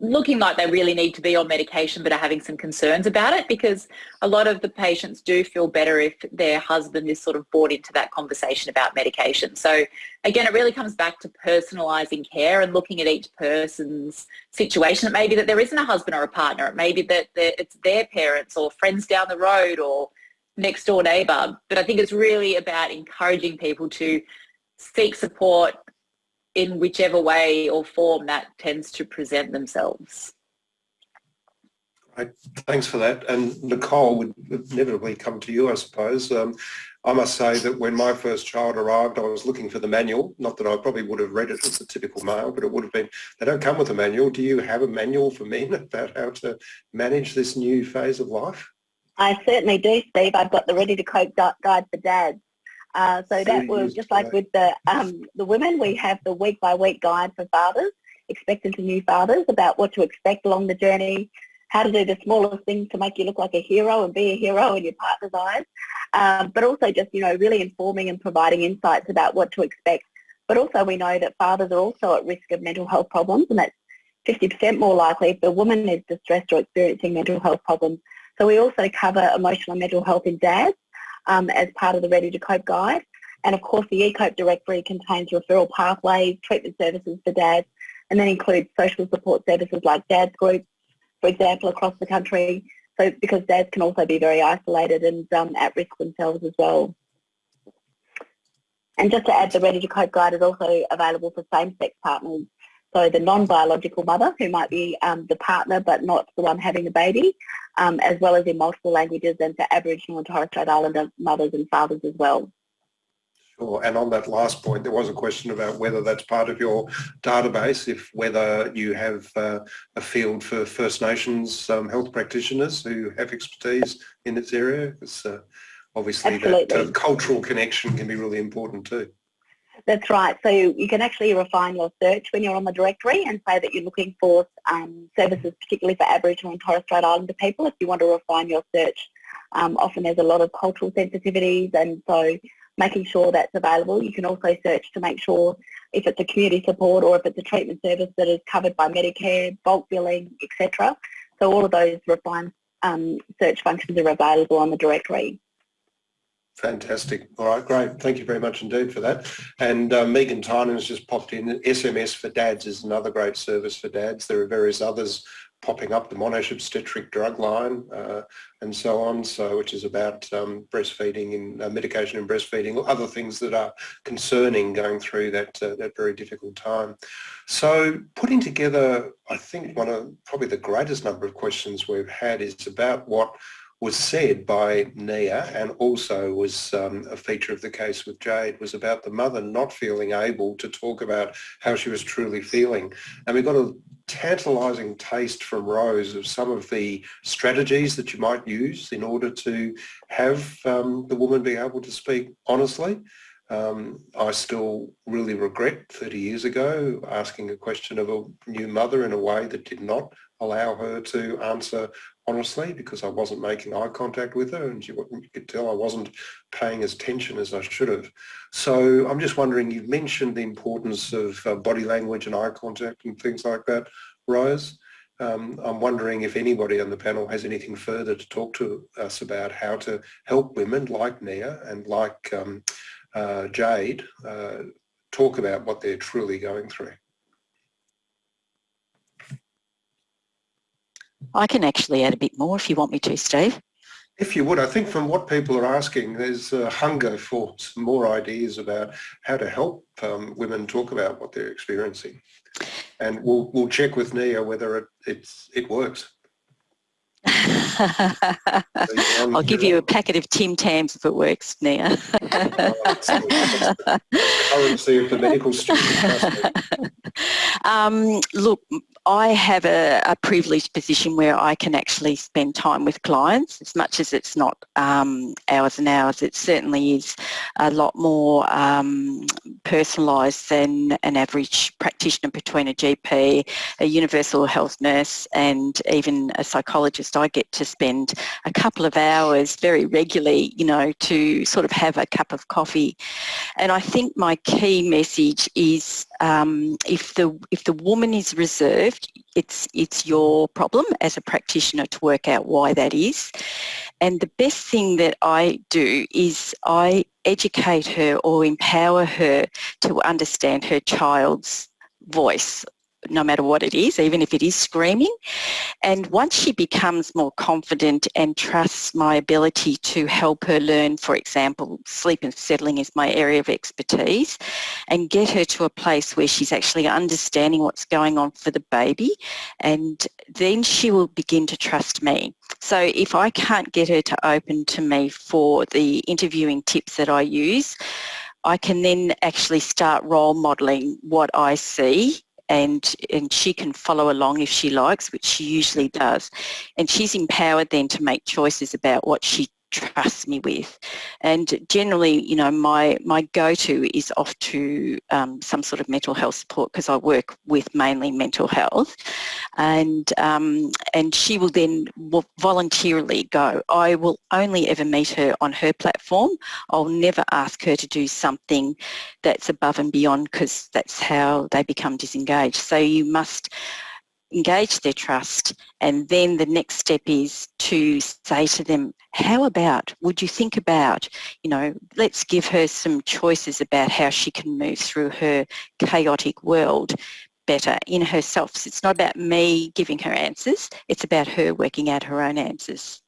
looking like they really need to be on medication but are having some concerns about it because a lot of the patients do feel better if their husband is sort of brought into that conversation about medication. So again, it really comes back to personalising care and looking at each person's situation. It may be that there isn't a husband or a partner. It may be that it's their parents or friends down the road or next door neighbour. But I think it's really about encouraging people to seek support in whichever way or form that tends to present themselves. Right. Thanks for that. And Nicole would inevitably come to you, I suppose. Um, I must say that when my first child arrived, I was looking for the manual. Not that I probably would have read it as a typical male, but it would have been, they don't come with a manual. Do you have a manual for men <laughs> about how to manage this new phase of life? I certainly do, Steve. I've got the Ready to Cope guide for dads. Uh, so that was just like with the um, the women, we have the week by week guide for fathers, expectant to new fathers, about what to expect along the journey, how to do the smallest things to make you look like a hero and be a hero in your partner's eyes, um, but also just you know really informing and providing insights about what to expect. But also we know that fathers are also at risk of mental health problems, and that's 50% more likely if the woman is distressed or experiencing mental health problems. So we also cover emotional and mental health in dads um, as part of the Ready to Cope guide. And of course the eCope directory contains referral pathways, treatment services for dads, and then includes social support services like dads groups, for example, across the country. So because dads can also be very isolated and um, at risk themselves as well. And just to add, the Ready to Cope guide is also available for same-sex partners so the non-biological mother, who might be um, the partner but not the one having the baby, um, as well as in multiple languages and for Aboriginal and Torres Strait Islander mothers and fathers as well. Sure. And on that last point, there was a question about whether that's part of your database, if whether you have uh, a field for First Nations um, health practitioners who have expertise in this area. Because uh, obviously Absolutely. that uh, cultural connection can be really important too. That's right. So you can actually refine your search when you're on the directory and say that you're looking for um, services, particularly for Aboriginal and Torres Strait Islander people. If you want to refine your search, um, often there's a lot of cultural sensitivities, and so making sure that's available. You can also search to make sure if it's a community support or if it's a treatment service that is covered by Medicare, bulk billing, etc. So all of those refined um, search functions are available on the directory. Fantastic. All right, great. Thank you very much indeed for that. And uh, Megan Tynan has just popped in. SMS for Dads is another great service for dads. There are various others popping up, the Monash obstetric drug line uh, and so on, so which is about um, breastfeeding and uh, medication and breastfeeding, other things that are concerning going through that, uh, that very difficult time. So putting together, I think one of probably the greatest number of questions we've had is about what was said by Nia and also was um, a feature of the case with Jade was about the mother not feeling able to talk about how she was truly feeling. And we got a tantalising taste from Rose of some of the strategies that you might use in order to have um, the woman be able to speak honestly. Um, I still really regret 30 years ago asking a question of a new mother in a way that did not allow her to answer honestly because I wasn't making eye contact with her and you could tell I wasn't paying as attention as I should have. So I'm just wondering, you've mentioned the importance of uh, body language and eye contact and things like that, Rose. Um, I'm wondering if anybody on the panel has anything further to talk to us about how to help women like Nia and like um, uh, Jade uh, talk about what they're truly going through. I can actually add a bit more if you want me to, Steve. If you would, I think from what people are asking, there's a hunger for some more ideas about how to help um, women talk about what they're experiencing. And we'll, we'll check with Nia whether it, it's, it works. <laughs> I'll give you a packet of Tim Tams if it works, Nia. <laughs> <laughs> Currency of the medical student. <laughs> Um, look, I have a, a, privileged position where I can actually spend time with clients as much as it's not um, hours and hours. It certainly is a lot more um, personalised than an average practitioner between a GP, a universal health nurse and even a psychologist. I get to spend a couple of hours very regularly, you know, to sort of have a cup of coffee. And I think my key message is um, if the if the woman is reserved, it's it's your problem as a practitioner to work out why that is. And the best thing that I do is I educate her or empower her to understand her child's voice no matter what it is, even if it is screaming. And once she becomes more confident and trusts my ability to help her learn, for example, sleep and settling is my area of expertise, and get her to a place where she's actually understanding what's going on for the baby, and then she will begin to trust me. So if I can't get her to open to me for the interviewing tips that I use, I can then actually start role modelling what I see and, and she can follow along if she likes, which she usually does. And she's empowered then to make choices about what she trust me with. And generally, you know, my, my go-to is off to um, some sort of mental health support because I work with mainly mental health. And, um, and she will then voluntarily go. I will only ever meet her on her platform. I'll never ask her to do something that's above and beyond because that's how they become disengaged. So you must engage their trust and then the next step is to say to them how about would you think about you know let's give her some choices about how she can move through her chaotic world better in herself. So it's not about me giving her answers it's about her working out her own answers.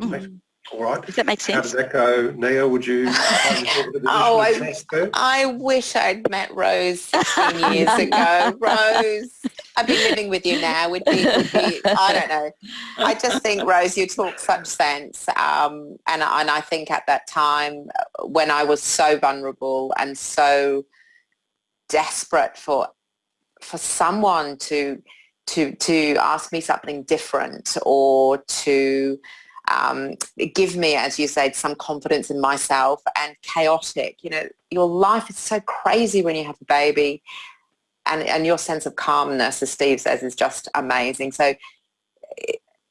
Mm. All right. Does that make sense? How does that go? Nia, would you <laughs> Oh, I, I wish I'd met Rose 16 <laughs> years ago. Rose, I'd be living with you now. Would be, would be, I don't know. I just think, Rose, you talk such sense. Um, and, and I think at that time when I was so vulnerable and so desperate for for someone to to to ask me something different or to um, give me, as you said, some confidence in myself and chaotic. You know, your life is so crazy when you have a baby and, and your sense of calmness, as Steve says, is just amazing. So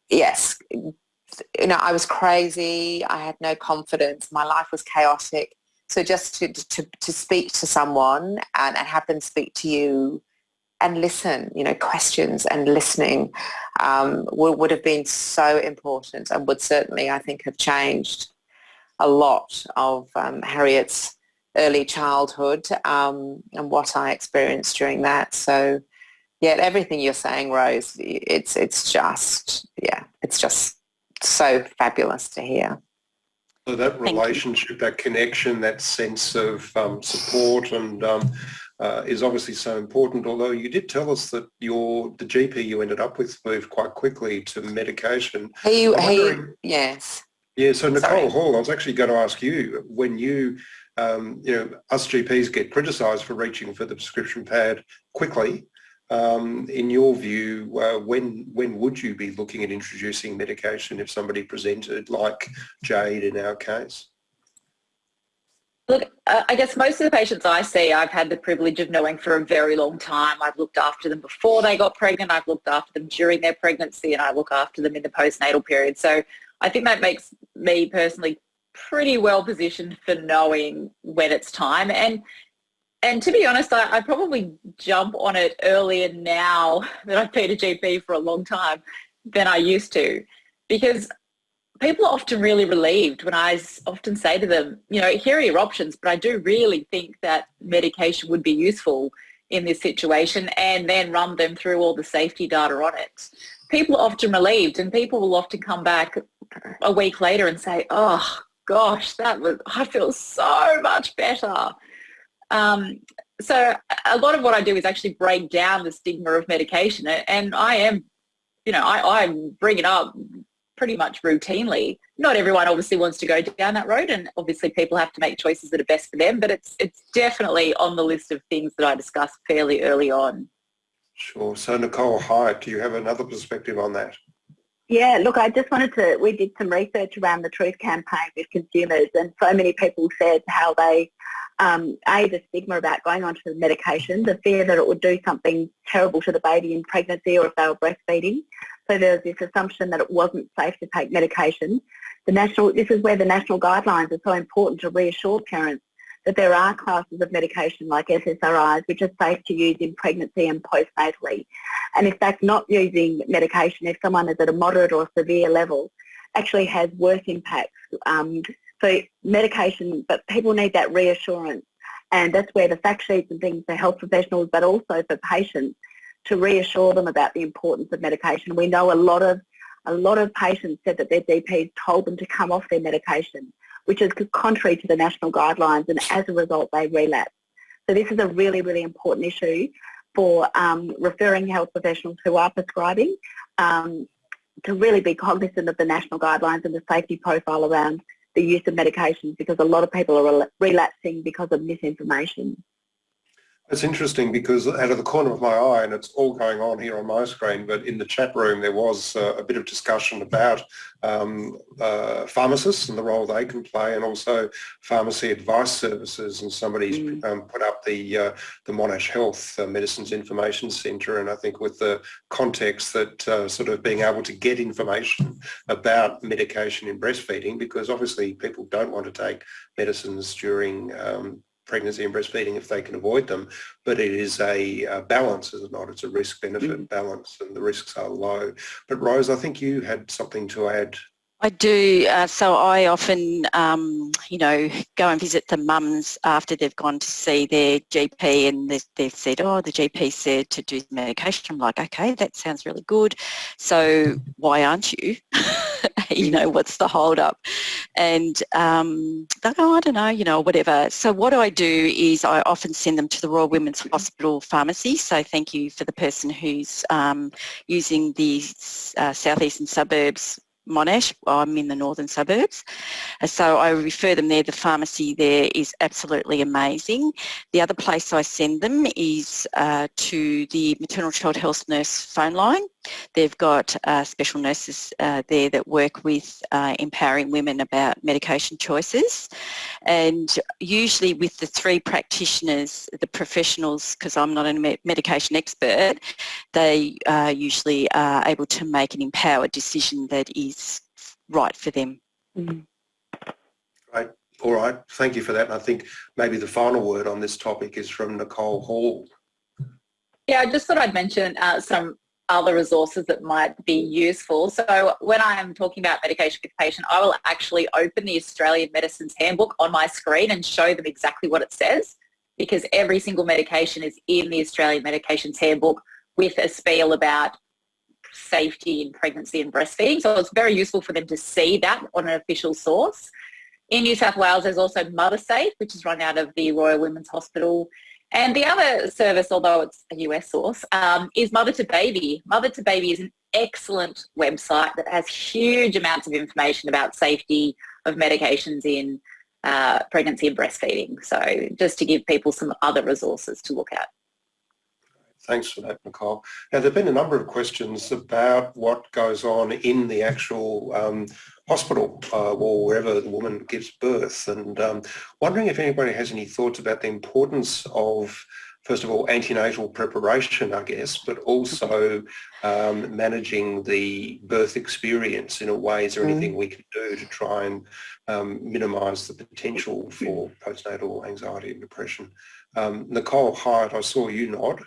yes, you know, I was crazy. I had no confidence. My life was chaotic. So just to, to, to speak to someone and, and have them speak to you and listen, you know, questions and listening um, would, would have been so important and would certainly, I think, have changed a lot of um, Harriet's early childhood um, and what I experienced during that. So yeah, everything you're saying, Rose, it's it's just yeah, it's just so fabulous to hear. So that relationship, that connection, that sense of um, support and um, uh, is obviously so important. Although you did tell us that your the GP you ended up with moved quite quickly to medication. He, he yes. Yeah, so Nicole Sorry. Hall, I was actually going to ask you, when you, um, you know, us GPs get criticised for reaching for the prescription pad quickly, um, in your view, uh, when when would you be looking at introducing medication if somebody presented like Jade in our case? Look, uh, I guess most of the patients I see, I've had the privilege of knowing for a very long time. I've looked after them before they got pregnant, I've looked after them during their pregnancy, and I look after them in the postnatal period. So I think that makes me personally pretty well positioned for knowing when it's time. And and to be honest, I, I probably jump on it earlier now <laughs> that I've been a GP for a long time than I used to because people are often really relieved when I often say to them, you know, here are your options, but I do really think that medication would be useful in this situation and then run them through all the safety data on it. People are often relieved and people will often come back a week later and say, oh gosh, that was, I feel so much better. Um, so a lot of what I do is actually break down the stigma of medication and I am, you know, I, I bring it up pretty much routinely. Not everyone obviously wants to go down that road and obviously people have to make choices that are best for them, but it's, it's definitely on the list of things that I discussed fairly early on. Sure. So Nicole Highet, do you have another perspective on that? Yeah, look, I just wanted to, we did some research around the Truth campaign with consumers and so many people said how they, um, A, the stigma about going onto the medication, the fear that it would do something terrible to the baby in pregnancy or if they were breastfeeding. So there's this assumption that it wasn't safe to take medication. The national, this is where the national guidelines are so important to reassure parents that there are classes of medication like SSRIs which are safe to use in pregnancy and postnatally. And in fact, not using medication if someone is at a moderate or severe level actually has worse impacts. Um, so medication, but people need that reassurance. And that's where the fact sheets and things for health professionals, but also for patients, to reassure them about the importance of medication. We know a lot of a lot of patients said that their GPs told them to come off their medication, which is contrary to the national guidelines, and as a result, they relapse. So this is a really, really important issue for um, referring health professionals who are prescribing um, to really be cognizant of the national guidelines and the safety profile around the use of medications because a lot of people are relapsing because of misinformation. It's interesting because out of the corner of my eye, and it's all going on here on my screen, but in the chat room there was uh, a bit of discussion about um, uh, pharmacists and the role they can play and also pharmacy advice services and somebody's mm. um, put up the uh, the Monash Health uh, Medicines Information Centre and I think with the context that uh, sort of being able to get information about medication in breastfeeding because obviously people don't want to take medicines during um, pregnancy and breastfeeding if they can avoid them, but it is a, a balance, is it not? It's a risk-benefit mm. balance and the risks are low. But Rose, I think you had something to add I do. Uh, so I often, um, you know, go and visit the mums after they've gone to see their GP and they've, they've said, oh, the GP said to do medication. I'm like, okay, that sounds really good. So why aren't you? <laughs> <laughs> you know, what's the hold up? And um, they go, oh, I don't know, you know, whatever. So what I do is I often send them to the Royal Women's Hospital Pharmacy. So thank you for the person who's um, using the uh, southeastern suburbs Monash. I'm in the northern suburbs. So I refer them there. The pharmacy there is absolutely amazing. The other place I send them is uh, to the maternal child health nurse phone line. They've got uh, special nurses uh, there that work with uh, empowering women about medication choices. And usually with the three practitioners, the professionals, because I'm not a medication expert, they uh, usually are able to make an empowered decision that is right for them. Mm. Great. All right. Thank you for that. And I think maybe the final word on this topic is from Nicole Hall. Yeah, I just thought I'd mention uh, some other resources that might be useful. So when I am talking about medication with patient, I will actually open the Australian Medicines Handbook on my screen and show them exactly what it says because every single medication is in the Australian Medications Handbook with a spiel about safety in pregnancy and breastfeeding. So it's very useful for them to see that on an official source. In New South Wales, there's also MotherSafe, which is run out of the Royal Women's Hospital. And the other service, although it's a US source, um, is Mother to Baby. Mother to Baby is an excellent website that has huge amounts of information about safety of medications in uh, pregnancy and breastfeeding. So just to give people some other resources to look at. Thanks for that, Nicole. Now, there have been a number of questions about what goes on in the actual um, hospital uh, or wherever the woman gives birth and um, wondering if anybody has any thoughts about the importance of first of all, antenatal preparation, I guess, but also um, managing the birth experience in a way. Is there anything mm. we can do to try and um, minimise the potential for postnatal anxiety and depression? Um, Nicole Highet, I saw you nod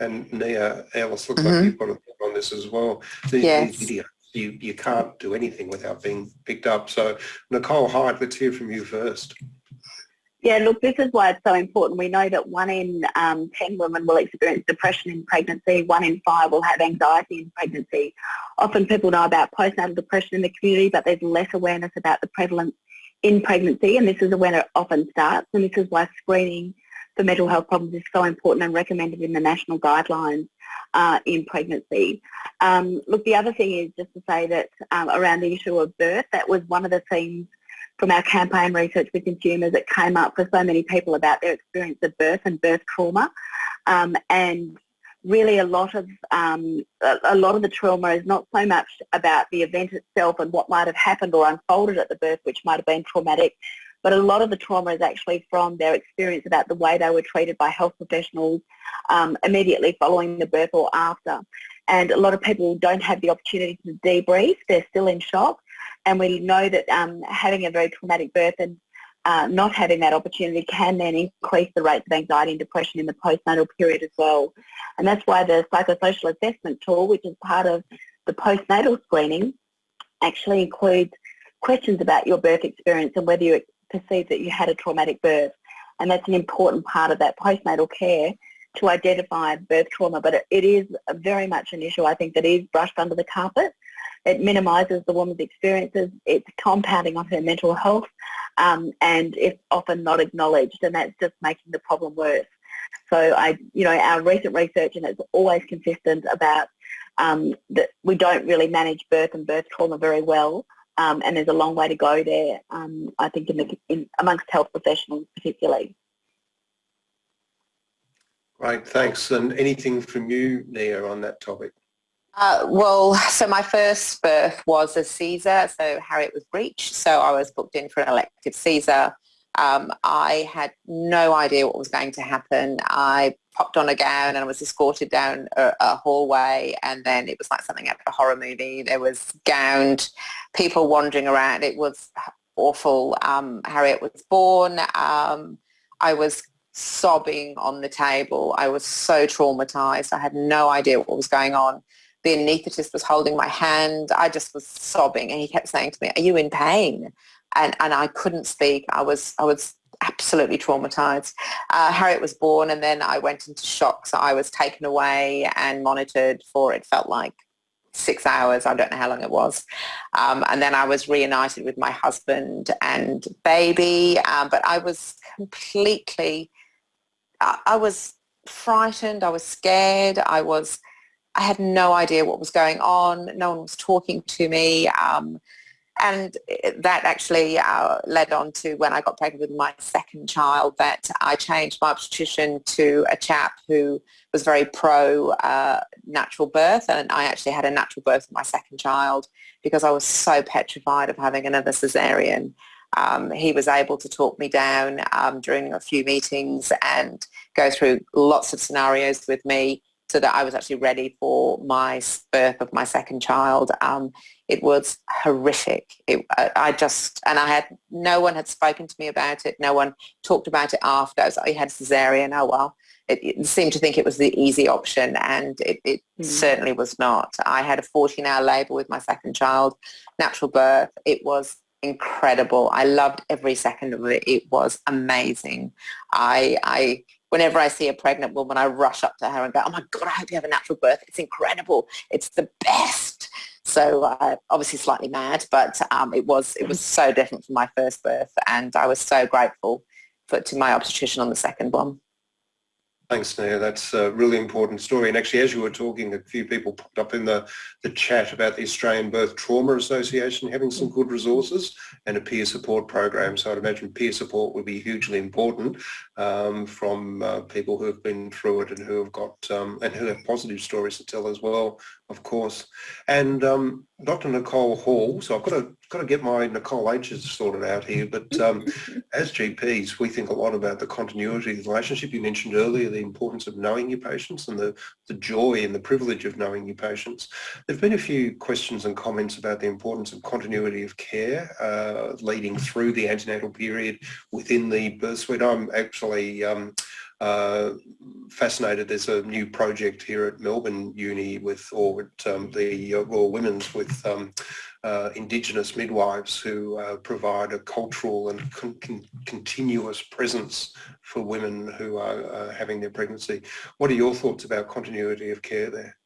and Nia Ellis, looks mm-hmm. like you've got a thought on this as well. These, yes. these videos, you, you can't do anything without being picked up. So Nicole Highet, let's hear from you first. Yeah, look, this is why it's so important. We know that one in um, 10 women will experience depression in pregnancy, one in five will have anxiety in pregnancy. Often people know about postnatal depression in the community, but there's less awareness about the prevalence in pregnancy, and this is when it often starts, and this is why screening for mental health problems is so important and recommended in the national guidelines uh, in pregnancy. Um, look, the other thing is just to say that um, around the issue of birth, that was one of the themes from our campaign research with consumers that came up for so many people about their experience of birth and birth trauma. Um, and really a lot of um, a, a, lot of the trauma is not so much about the event itself and what might have happened or unfolded at the birth, which might have been traumatic, but a lot of the trauma is actually from their experience about the way they were treated by health professionals um, immediately following the birth or after. And a lot of people don't have the opportunity to debrief. They're still in shock. And we know that um, having a very traumatic birth and uh, not having that opportunity can then increase the rates of anxiety and depression in the postnatal period as well. And that's why the psychosocial assessment tool, which is part of the postnatal screening, actually includes questions about your birth experience and whether you perceive that you had a traumatic birth. And that's an important part of that postnatal care to identify birth trauma. But it, it is very much an issue, I think, that is brushed under the carpet. It minimises the woman's experiences. It's compounding on her mental health um, and it's often not acknowledged and that's just making the problem worse. So I, you know, our recent research and it's always consistent about um, that we don't really manage birth and birth trauma very well um, and there's a long way to go there, um, I think, in the, in, amongst health professionals particularly. Great, thanks. And anything from you, Nia, on that topic? Uh, well, so my first birth was a Caesar, so Harriet was breech, so I was booked in for an elective Caesar. Um, I had no idea what was going to happen. I popped on a gown and I was escorted down a, a, hallway and then it was like something out of a horror movie. There was gowned people wandering around. It was awful. Um, Harriet was born. Um, I was sobbing on the table. I was so traumatized. I had no idea what was going on. The anaesthetist was holding my hand. I just was sobbing and he kept saying to me, are you in pain? And, and I couldn't speak. I was, I was absolutely traumatized. Uh, Harriet was born and then I went into shock. So I was taken away and monitored for, it felt like six hours. I don't know how long it was. Um, and then I was reunited with my husband and baby. Um, but I was completely, I, I was frightened. I was scared. I was, I had no idea what was going on. No one was talking to me. Um, and that actually uh, led on to when I got pregnant with my second child that I changed my obstetrician to a chap who was very pro uh, natural birth and I actually had a natural birth of my second child because I was so petrified of having another cesarean. Um, he was able to talk me down um, during a few meetings and go through lots of scenarios with me so that I was actually ready for my birth of my second child um, It was horrific. It, I, I, just, and I had, no one had spoken to me about it. No one talked about it after. I was like, you had cesarean, oh well. It, it, seemed to think it was the easy option and it, it mm. certainly was not. I had a 14 hour labour with my second child, natural birth. It was incredible. I loved every second of it. It was amazing. I, I whenever I see a pregnant woman, I rush up to her and go, oh my God, I hope you have a natural birth. It's incredible. It's the best. So uh, obviously slightly mad, but um, it was it was so different from my first birth, and I was so grateful for, to my obstetrician on the second one. Thanks, Nia. That's a really important story. And actually, as you were talking, a few people popped up in the, the chat about the Australian Birth Trauma Association having some good resources and a peer support program. So I'd imagine peer support would be hugely important um, from uh, people who have been through it and who have got um, and who have positive stories to tell as well, of course. And um, Dr. Nicole Hall, so I've got to got to get my Nicole H's sorted out here, but um, <laughs> as GPs, we think a lot about the continuity of the relationship. You mentioned earlier the importance of knowing your patients and the, the joy and the privilege of knowing your patients. There have been a few questions and comments about the importance of continuity of care uh, leading through the antenatal period within the birth suite. I'm actually um, uh, fascinated. There's a new project here at Melbourne Uni with, or um, the uh, Royal Women's with um, uh, Indigenous midwives who uh, provide a cultural and con con continuous presence for women who are uh, having their pregnancy. What are your thoughts about continuity of care there?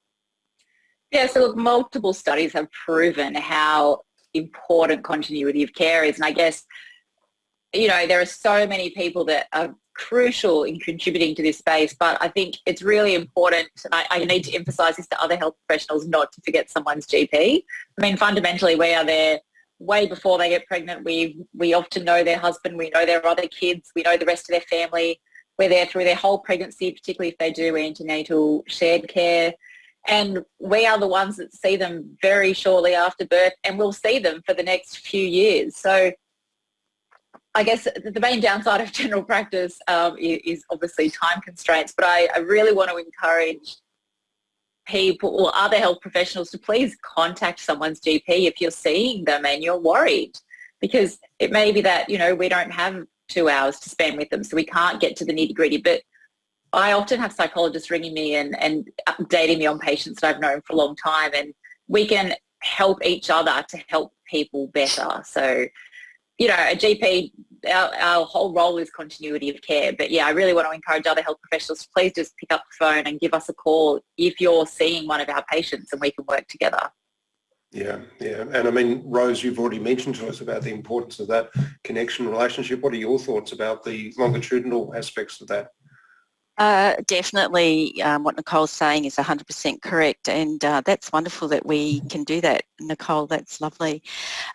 Yeah, so multiple studies have proven how important continuity of care is. And I guess, you know, there are so many people that are crucial in contributing to this space, but I think it's really important, and I, I, need to emphasise this to other health professionals, not to forget someone's GP. I mean, fundamentally, we are there way before they get pregnant. We, we often know their husband, we know their other kids, we know the rest of their family. We're there through their whole pregnancy, particularly if they do antenatal shared care. And we are the ones that see them very shortly after birth and we'll see them for the next few years. So I guess the main downside of general practice um, is obviously time constraints, but I, I, really want to encourage people or other health professionals to please contact someone's GP if you're seeing them and you're worried because it may be that, you know, we don't have two hours to spend with them so we can't get to the nitty gritty, but I often have psychologists ringing me and, and updating me on patients that I've known for a long time and we can help each other to help people better. So you know, a GP, our, our, whole role is continuity of care. But yeah, I really want to encourage other health professionals to please just pick up the phone and give us a call if you're seeing one of our patients and we can work together. Yeah, yeah. And I mean, Rose, you've already mentioned to us about the importance of that connection relationship. What are your thoughts about the longitudinal aspects of that? Uh, definitely um, what Nicole's saying is 100% correct and uh, that's wonderful that we can do that Nicole that's lovely.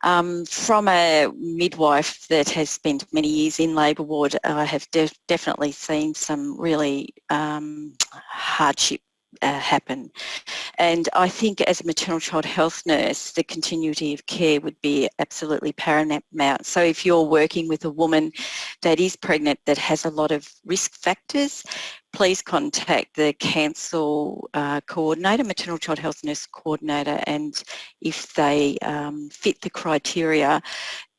Um, from a midwife that has spent many years in labour ward I have de definitely seen some really um, hardship uh, happen. And I think as a maternal child health nurse, the continuity of care would be absolutely paramount. So if you're working with a woman that is pregnant that has a lot of risk factors, please contact the council uh, coordinator, maternal child health nurse coordinator, and if they um, fit the criteria,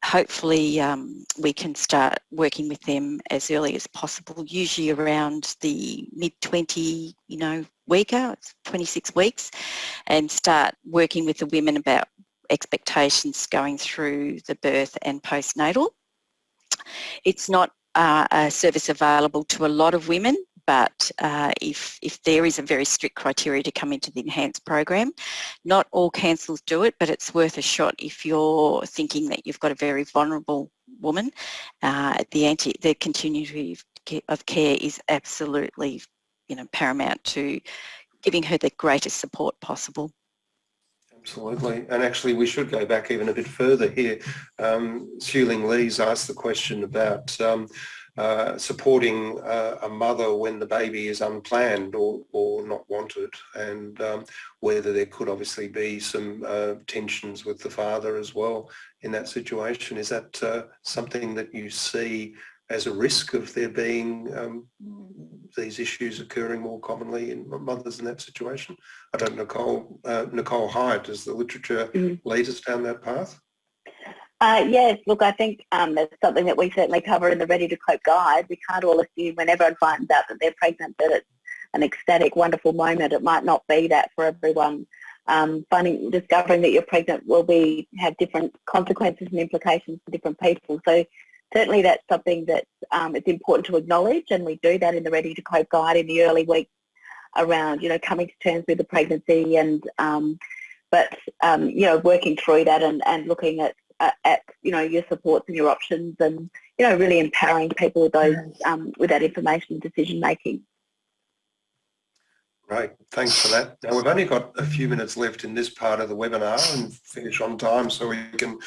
hopefully um, we can start working with them as early as possible, usually around the mid-20, you know, weeker, 26 weeks, and start working with the women about expectations going through the birth and postnatal. It's not uh, a service available to a lot of women but uh, if, if there is a very strict criteria to come into the enhanced program, not all councils do it, but it's worth a shot if you're thinking that you've got a very vulnerable woman. Uh, the, anti, the continuity of care is absolutely you know, paramount to giving her the greatest support possible. Absolutely, and actually we should go back even a bit further here. Um, Ling Lee's asked the question about um, uh, supporting uh, a mother when the baby is unplanned or, or not wanted and um, whether there could obviously be some uh, tensions with the father as well in that situation. Is that uh, something that you see as a risk of there being um, these issues occurring more commonly in mothers in that situation? I don't know, Nicole, uh, Nicole Highet, does the literature Mm. lead us down that path? Uh, yes, look, I think um, that's something that we certainly cover in the Ready to Cope guide. We can't all assume when everyone finds out that they're pregnant that it's an ecstatic, wonderful moment. It might not be that for everyone. Um, finding, discovering that you're pregnant will be have different consequences and implications for different people. So certainly that's something that um, it's important to acknowledge, and we do that in the Ready to Cope guide in the early weeks around, you know, coming to terms with the pregnancy and, um, but um, you know, working through that and, and looking at uh, at you know your supports and your options and you know really empowering people with those um, with that information and decision making. Great, thanks for that. Now we've only got a few minutes left in this part of the webinar and finish on time so we can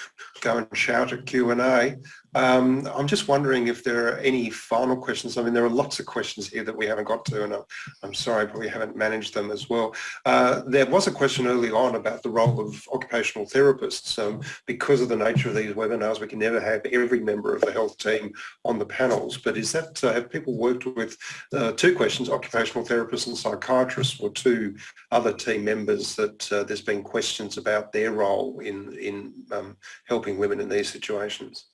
go and shout at Q&A. Um, I'm just wondering if there are any final questions. I mean, there are lots of questions here that we haven't got to and I'm, I'm sorry, but we haven't managed them as well. Uh, there was a question early on about the role of occupational therapists. Um, because of the nature of these webinars, we can never have every member of the health team on the panels, but is that, uh, have people worked with uh, two questions, occupational therapists and psychiatrists were two other team members that uh, there's been questions about their role in, in um, helping women in these situations.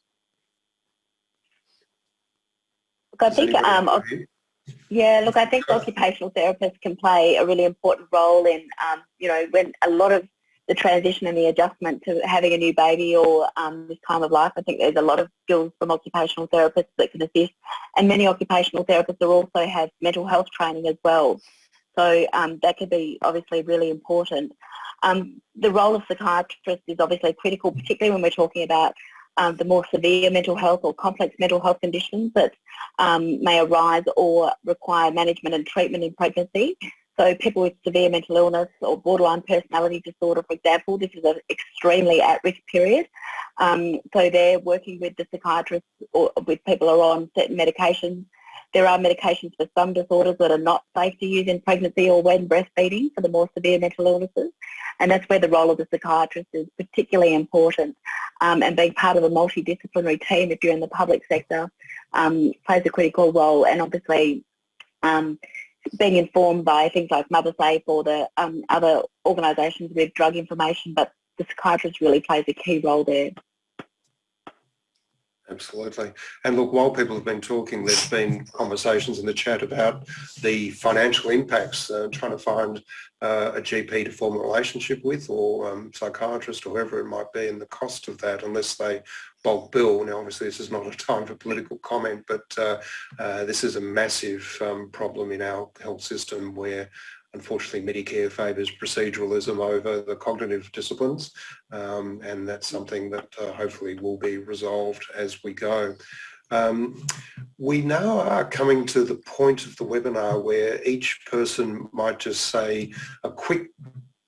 Look, I think um, have a view? Yeah, look, I think occupational therapists can play a really important role in, um, you know, when a lot of the transition and the adjustment to having a new baby or um, this time of life, I think there's a lot of skills from occupational therapists that can assist. And many occupational therapists are also have mental health training as well. So um, that could be obviously really important. Um, the role of psychiatrists is obviously critical, particularly when we're talking about um, the more severe mental health or complex mental health conditions that um, may arise or require management and treatment in pregnancy. So people with severe mental illness or borderline personality disorder, for example, this is an extremely at-risk period. Um, so they're working with the psychiatrists or with people who are on certain medications. There are medications for some disorders that are not safe to use in pregnancy or when breastfeeding for the more severe mental illnesses. And that's where the role of the psychiatrist is particularly important. Um, and being part of a multidisciplinary team if you're in the public sector um, plays a critical role. And obviously um, being informed by things like MotherSafe or the um, other organisations with drug information, but the psychiatrist really plays a key role there. Absolutely. And look, while people have been talking, there's been conversations in the chat about the financial impacts, uh, trying to find uh, a GP to form a relationship with or um, psychiatrist or whoever it might be and the cost of that unless they bulk bill. Now, obviously, this is not a time for political comment, but uh, uh, this is a massive um, problem in our health system where unfortunately Medicare favours proceduralism over the cognitive disciplines um, and that's something that uh, hopefully will be resolved as we go. Um, we now are coming to the point of the webinar where each person might just say a quick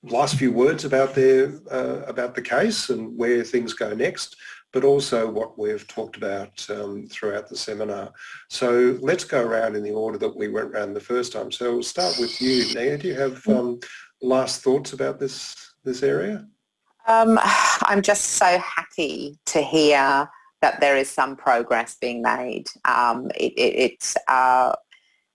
last few words about their uh, about the case and where things go next but also what we've talked about um, throughout the seminar. So let's go around in the order that we went around the first time. So we'll start with you, Nia. Do you have um, last thoughts about this, this area? Um, I'm just so happy to hear that there is some progress being made. Um, it, it, it, uh,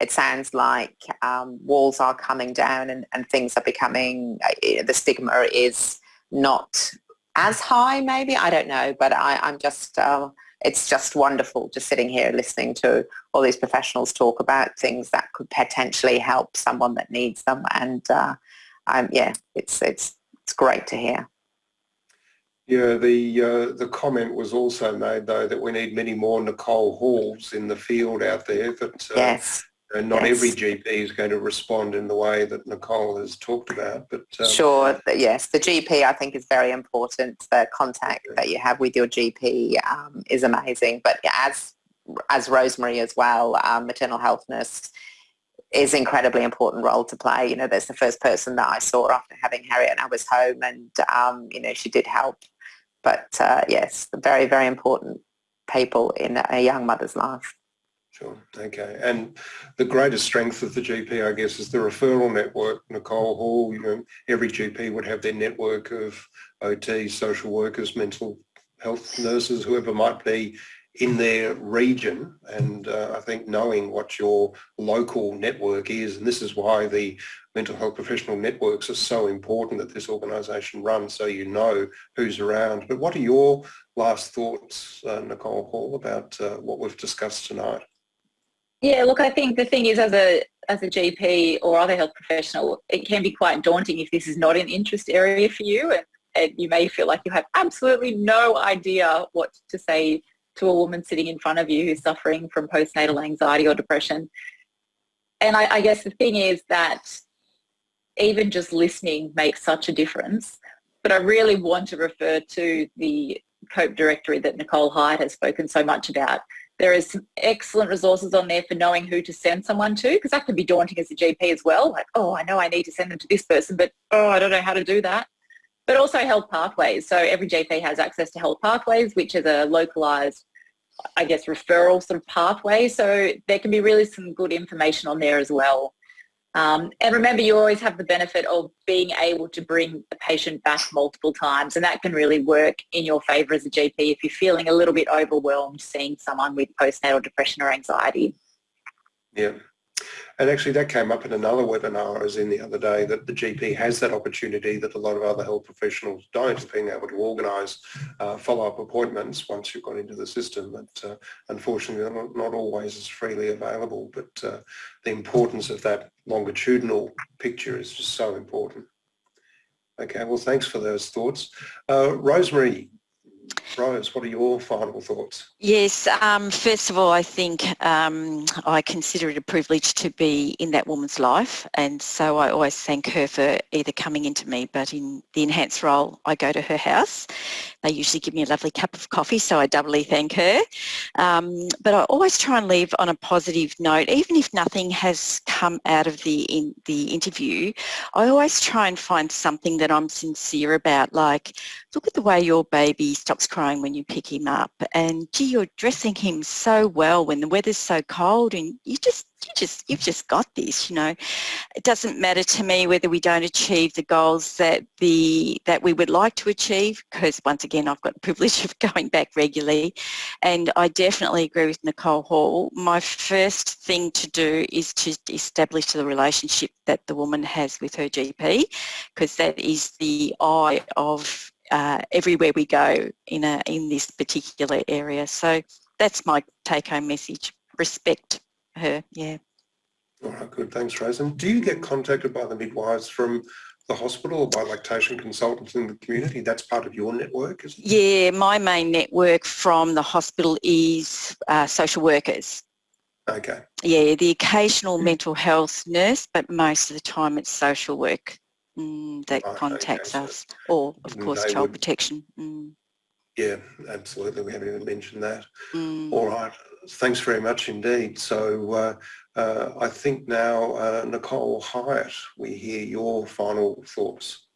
it sounds like um, walls are coming down and, and things are becoming, uh, the stigma is not as high maybe, I don't know, but I, I'm just, uh, it's just wonderful just sitting here listening to all these professionals talk about things that could potentially help someone that needs them and uh, I'm, yeah, it's, it's, it's great to hear. Yeah, the uh, the comment was also made though that we need many more Nicole Halls in the field out there. That uh, yes, and not yes. every GP is going to respond in the way that Nicole has talked about. But um, sure, yes, the GP I think is very important. The contact that you have with your GP um, is amazing. But as as Rosemary as well, um, maternal health nurse is incredibly important role to play. You know, there's the first person that I saw after having Harriet and I was home and, um, you know, she did help. But uh, yes, very, very important people in a young mother's life. Sure. Okay. And the greatest strength of the GP, I guess, is the referral network. Nicole Hall, you know, every GP would have their network of OT, social workers, mental health nurses, whoever might be in their region and uh, I think knowing what your local network is and this is why the mental health professional networks are so important that this organisation runs so you know who's around. But what are your last thoughts, uh, Nicole Hall, about uh, what we've discussed tonight? Yeah, look, I think the thing is as a as a GP or other health professional, it can be quite daunting if this is not an interest area for you and, and you may feel like you have absolutely no idea what to say to a woman sitting in front of you who's suffering from postnatal anxiety or depression. And I, I guess the thing is that even just listening makes such a difference. But I really want to refer to the COPE directory that Nicole Highet has spoken so much about. There is some excellent resources on there for knowing who to send someone to because that can be daunting as a GP as well. Like, oh, I know I need to send them to this person, but oh, I don't know how to do that. But also health pathways. So every GP has access to health pathways, which is a localized, I guess, referral sort of pathway. So there can be really some good information on there as well. Um, and remember, you always have the benefit of being able to bring the patient back multiple times and that can really work in your favour as a GP if you're feeling a little bit overwhelmed seeing someone with postnatal depression or anxiety. Yeah. And actually that came up in another webinar I was in the other day that the GP has that opportunity that a lot of other health professionals don't, being able to organise uh, follow-up appointments once you've got into the system. But uh, unfortunately they're not, not, always as freely available. But uh, the importance of that longitudinal picture is just so important. Okay, well thanks for those thoughts. Uh, Rosemary, Rose, what are your final thoughts? Yes, um, first of all, I think um, I consider it a privilege to be in that woman's life and so I always thank her for either coming into me but in the enhanced role I go to her house. They usually give me a lovely cup of coffee so I doubly thank her. Um, but I always try and leave on a positive note even if nothing has come out of the, in, the interview. I always try and find something that I'm sincere about like look at the way your baby stops crying when you pick him up. And gee you're dressing him so well when the weather's so cold and you just you just you've just got this you know. It doesn't matter to me whether we don't achieve the goals that the that we would like to achieve because once again I've got the <laughs> privilege of going back regularly. And I definitely agree with Nicole Hall. My first thing to do is to establish the relationship that the woman has with her GP because that is the eye of uh, everywhere we go in a in this particular area. So that's my take-home message. Respect her. Yeah. All right, good. Thanks, Rose. And do you get contacted by the midwives from the hospital or by lactation consultants in the community? That's part of your network, is it? Yeah, my main network from the hospital is uh, social workers. Okay. Yeah, the occasional mental health nurse, but most of the time it's social work mm, that right, contacts okay, us, so or of course child would, protection. Mm. Yeah, absolutely. We haven't even mentioned that. Mm. All right. Thanks very much indeed. So uh, uh, I think now, uh, Nicole Highet, we hear your final thoughts.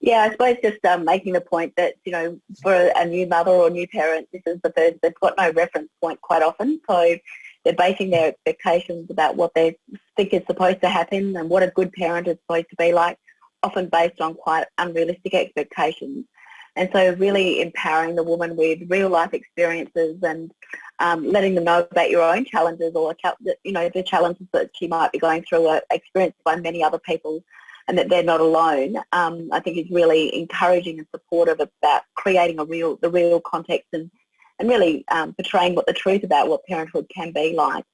Yeah, I suppose just um, making the point that, you know, for a new mother or new parent, this is the first, they've got no reference point quite often. So they're basing their expectations about what they think is supposed to happen and what a good parent is supposed to be like often based on quite unrealistic expectations. And so really empowering the woman with real life experiences and um, letting them know about your own challenges or, you know, the challenges that she might be going through are experienced by many other people and that they're not alone, um, I think is really encouraging and supportive about creating a real, the real context and, and really um, portraying what the truth about what parenthood can be like.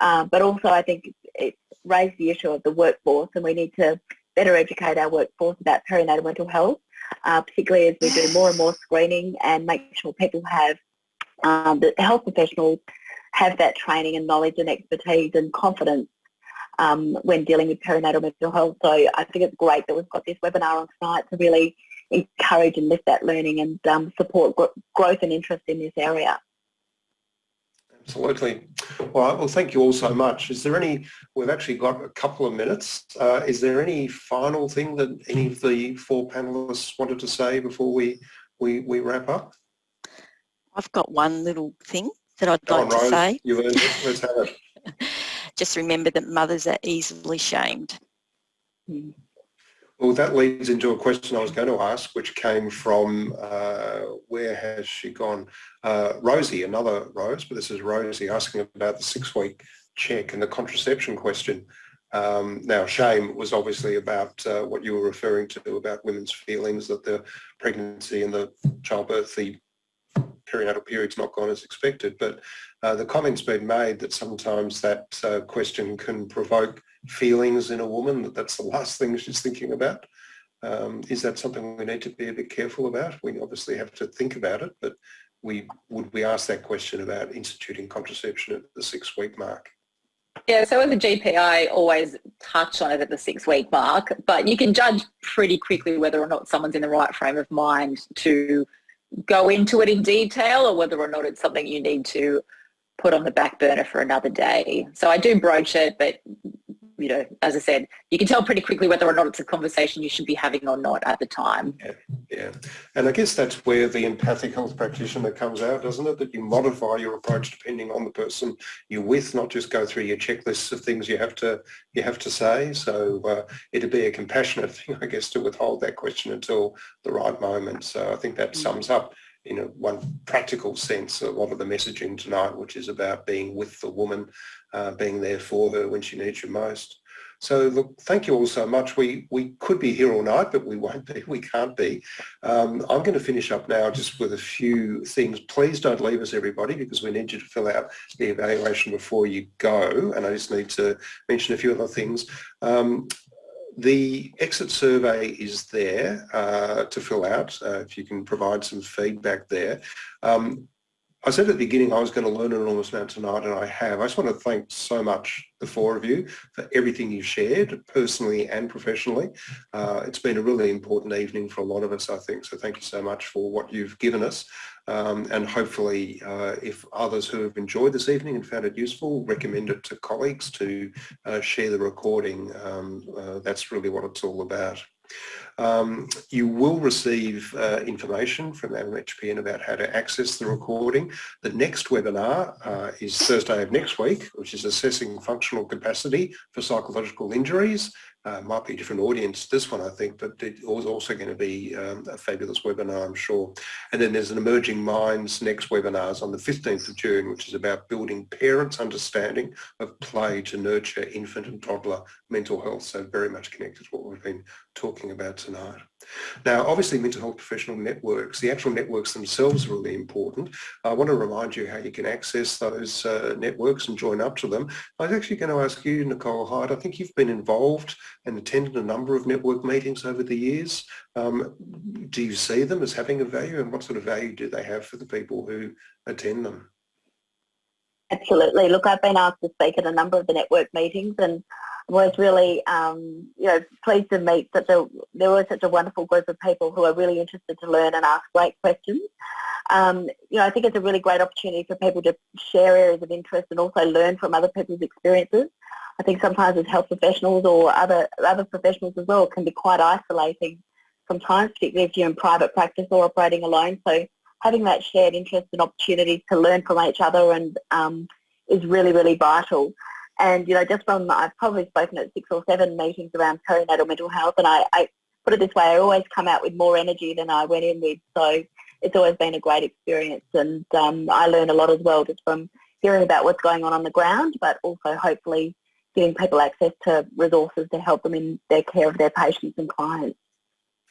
Uh, but also I think it's raised the issue of the workforce and we need to better educate our workforce about perinatal mental health, uh, particularly as we do more and more screening and make sure people have, um, the health professionals have that training and knowledge and expertise and confidence um, when dealing with perinatal mental health. So I think it's great that we've got this webinar on site to really encourage and lift that learning and um, support gr growth and interest in this area. Absolutely. All right, well, thank you all so much. Is there any, we've actually got a couple of minutes. Uh, is there any final thing that any of the four panelists wanted to say before we, we, we wrap up? I've got one little thing that I'd Go like on, to say. You've earned it. Let's have it. <laughs> Just remember that mothers are easily shamed. Well, Well, that leads into a question I was going to ask, which came from, uh, where has she gone? Uh, Rosie, another Rose, but this is Rosie asking about the six-week check and the contraception question. Um, now, shame was obviously about uh, what you were referring to about women's feelings that the pregnancy and the childbirth, the perinatal period's not gone as expected, but uh, the comment's been made that sometimes that uh, question can provoke feelings in a woman, that that's the last thing she's thinking about. Um, is that something we need to be a bit careful about? We obviously have to think about it, but we would we ask that question about instituting contraception at the six week mark? Yeah, so as a GP, I always touch on it at the six week mark, but you can judge pretty quickly whether or not someone's in the right frame of mind to go into it in detail or whether or not it's something you need to put on the back burner for another day. So I do broach it, but you know, as I said, you can tell pretty quickly whether or not it's a conversation you should be having or not at the time. Yeah, yeah. And I guess that's where the empathic health practitioner comes out, doesn't it? That you modify your approach depending on the person you're with, not just go through your checklists of things you have to you have to say. So uh, it'd be a compassionate <laughs> thing, I guess, to withhold that question until the right moment. So I think that mm. sums up in a one practical sense a lot of the messaging tonight, which is about being with the woman, uh, being there for her when she needs you most. So look, thank you all so much. We we could be here all night, but we won't be. <laughs> We can't be. Um, I'm going to finish up now just with a few things. Please don't leave us, everybody, because we need you to fill out the evaluation before you go. And I just need to mention a few other things. Um, the exit survey is there uh, to fill out, uh, if you can provide some feedback there. Um, I said at the beginning I was going to learn an enormous amount tonight and I have. I just want to thank so much the four of you for everything you've shared personally and professionally. Uh, it's been a really important evening for a lot of us I think so thank you so much for what you've given us um, and hopefully uh, if others who have enjoyed this evening and found it useful recommend it to colleagues to uh, share the recording. Um, uh, that's really what it's all about. Um, you will receive uh, information from MHPN about how to access the recording. The next webinar uh, is Thursday of next week, which is assessing functional capacity for psychological injuries. Uh, might be a different audience this one I think but it was also going to be um, a fabulous webinar I'm sure. And then there's an emerging minds next webinars on the 15th of June which is about building parents understanding of play to nurture infant and toddler mental health. So very much connected to what we've been talking about Now, obviously mental health professional networks, the actual networks themselves are really important. I want to remind you how you can access those uh, networks and join up to them. I was actually going to ask you, Nicole Highet, I think you've been involved and attended a number of network meetings over the years. Um, do you see them as having a value and what sort of value do they have for the people who attend them? Absolutely. Look, I've been asked to speak at a number of the network meetings and was really, um, you know, pleased to meet such a, there was such a wonderful group of people who are really interested to learn and ask great questions. Um, you know, I think it's a really great opportunity for people to share areas of interest and also learn from other people's experiences. I think sometimes as health professionals or other, other professionals as well can be quite isolating sometimes, particularly if you're in private practice or operating alone. So having that shared interest and opportunities to learn from each other and um, is really, really vital. And, you know, just from, I've probably spoken at six or seven meetings around perinatal mental health and I, I put it this way, I always come out with more energy than I went in with. So it's always been a great experience and um, I learn a lot as well just from hearing about what's going on on the ground, but also hopefully giving people access to resources to help them in their care of their patients and clients.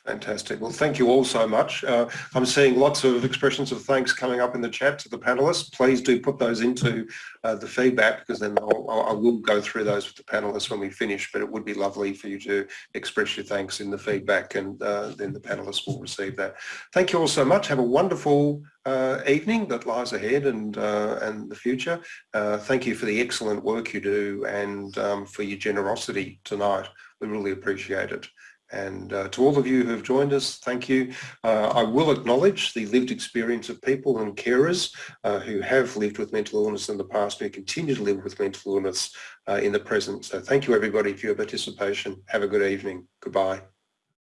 Fantastic. Well, thank you all so much. Uh, I'm seeing lots of expressions of thanks coming up in the chat to the panelists. Please do put those into uh, the feedback because then I'll, I will go through those with the panelists when we finish, but it would be lovely for you to express your thanks in the feedback and uh, then the panelists will receive that. Thank you all so much. Have a wonderful uh, evening that lies ahead and uh, and the future. Uh, thank you for the excellent work you do and um, for your generosity tonight. We really appreciate it. And uh, to all of you who have joined us, thank you. Uh, I will acknowledge the lived experience of people and carers uh, who have lived with mental illness in the past and who continue to live with mental illness uh, in the present. So thank you everybody for your participation. Have a good evening. Goodbye.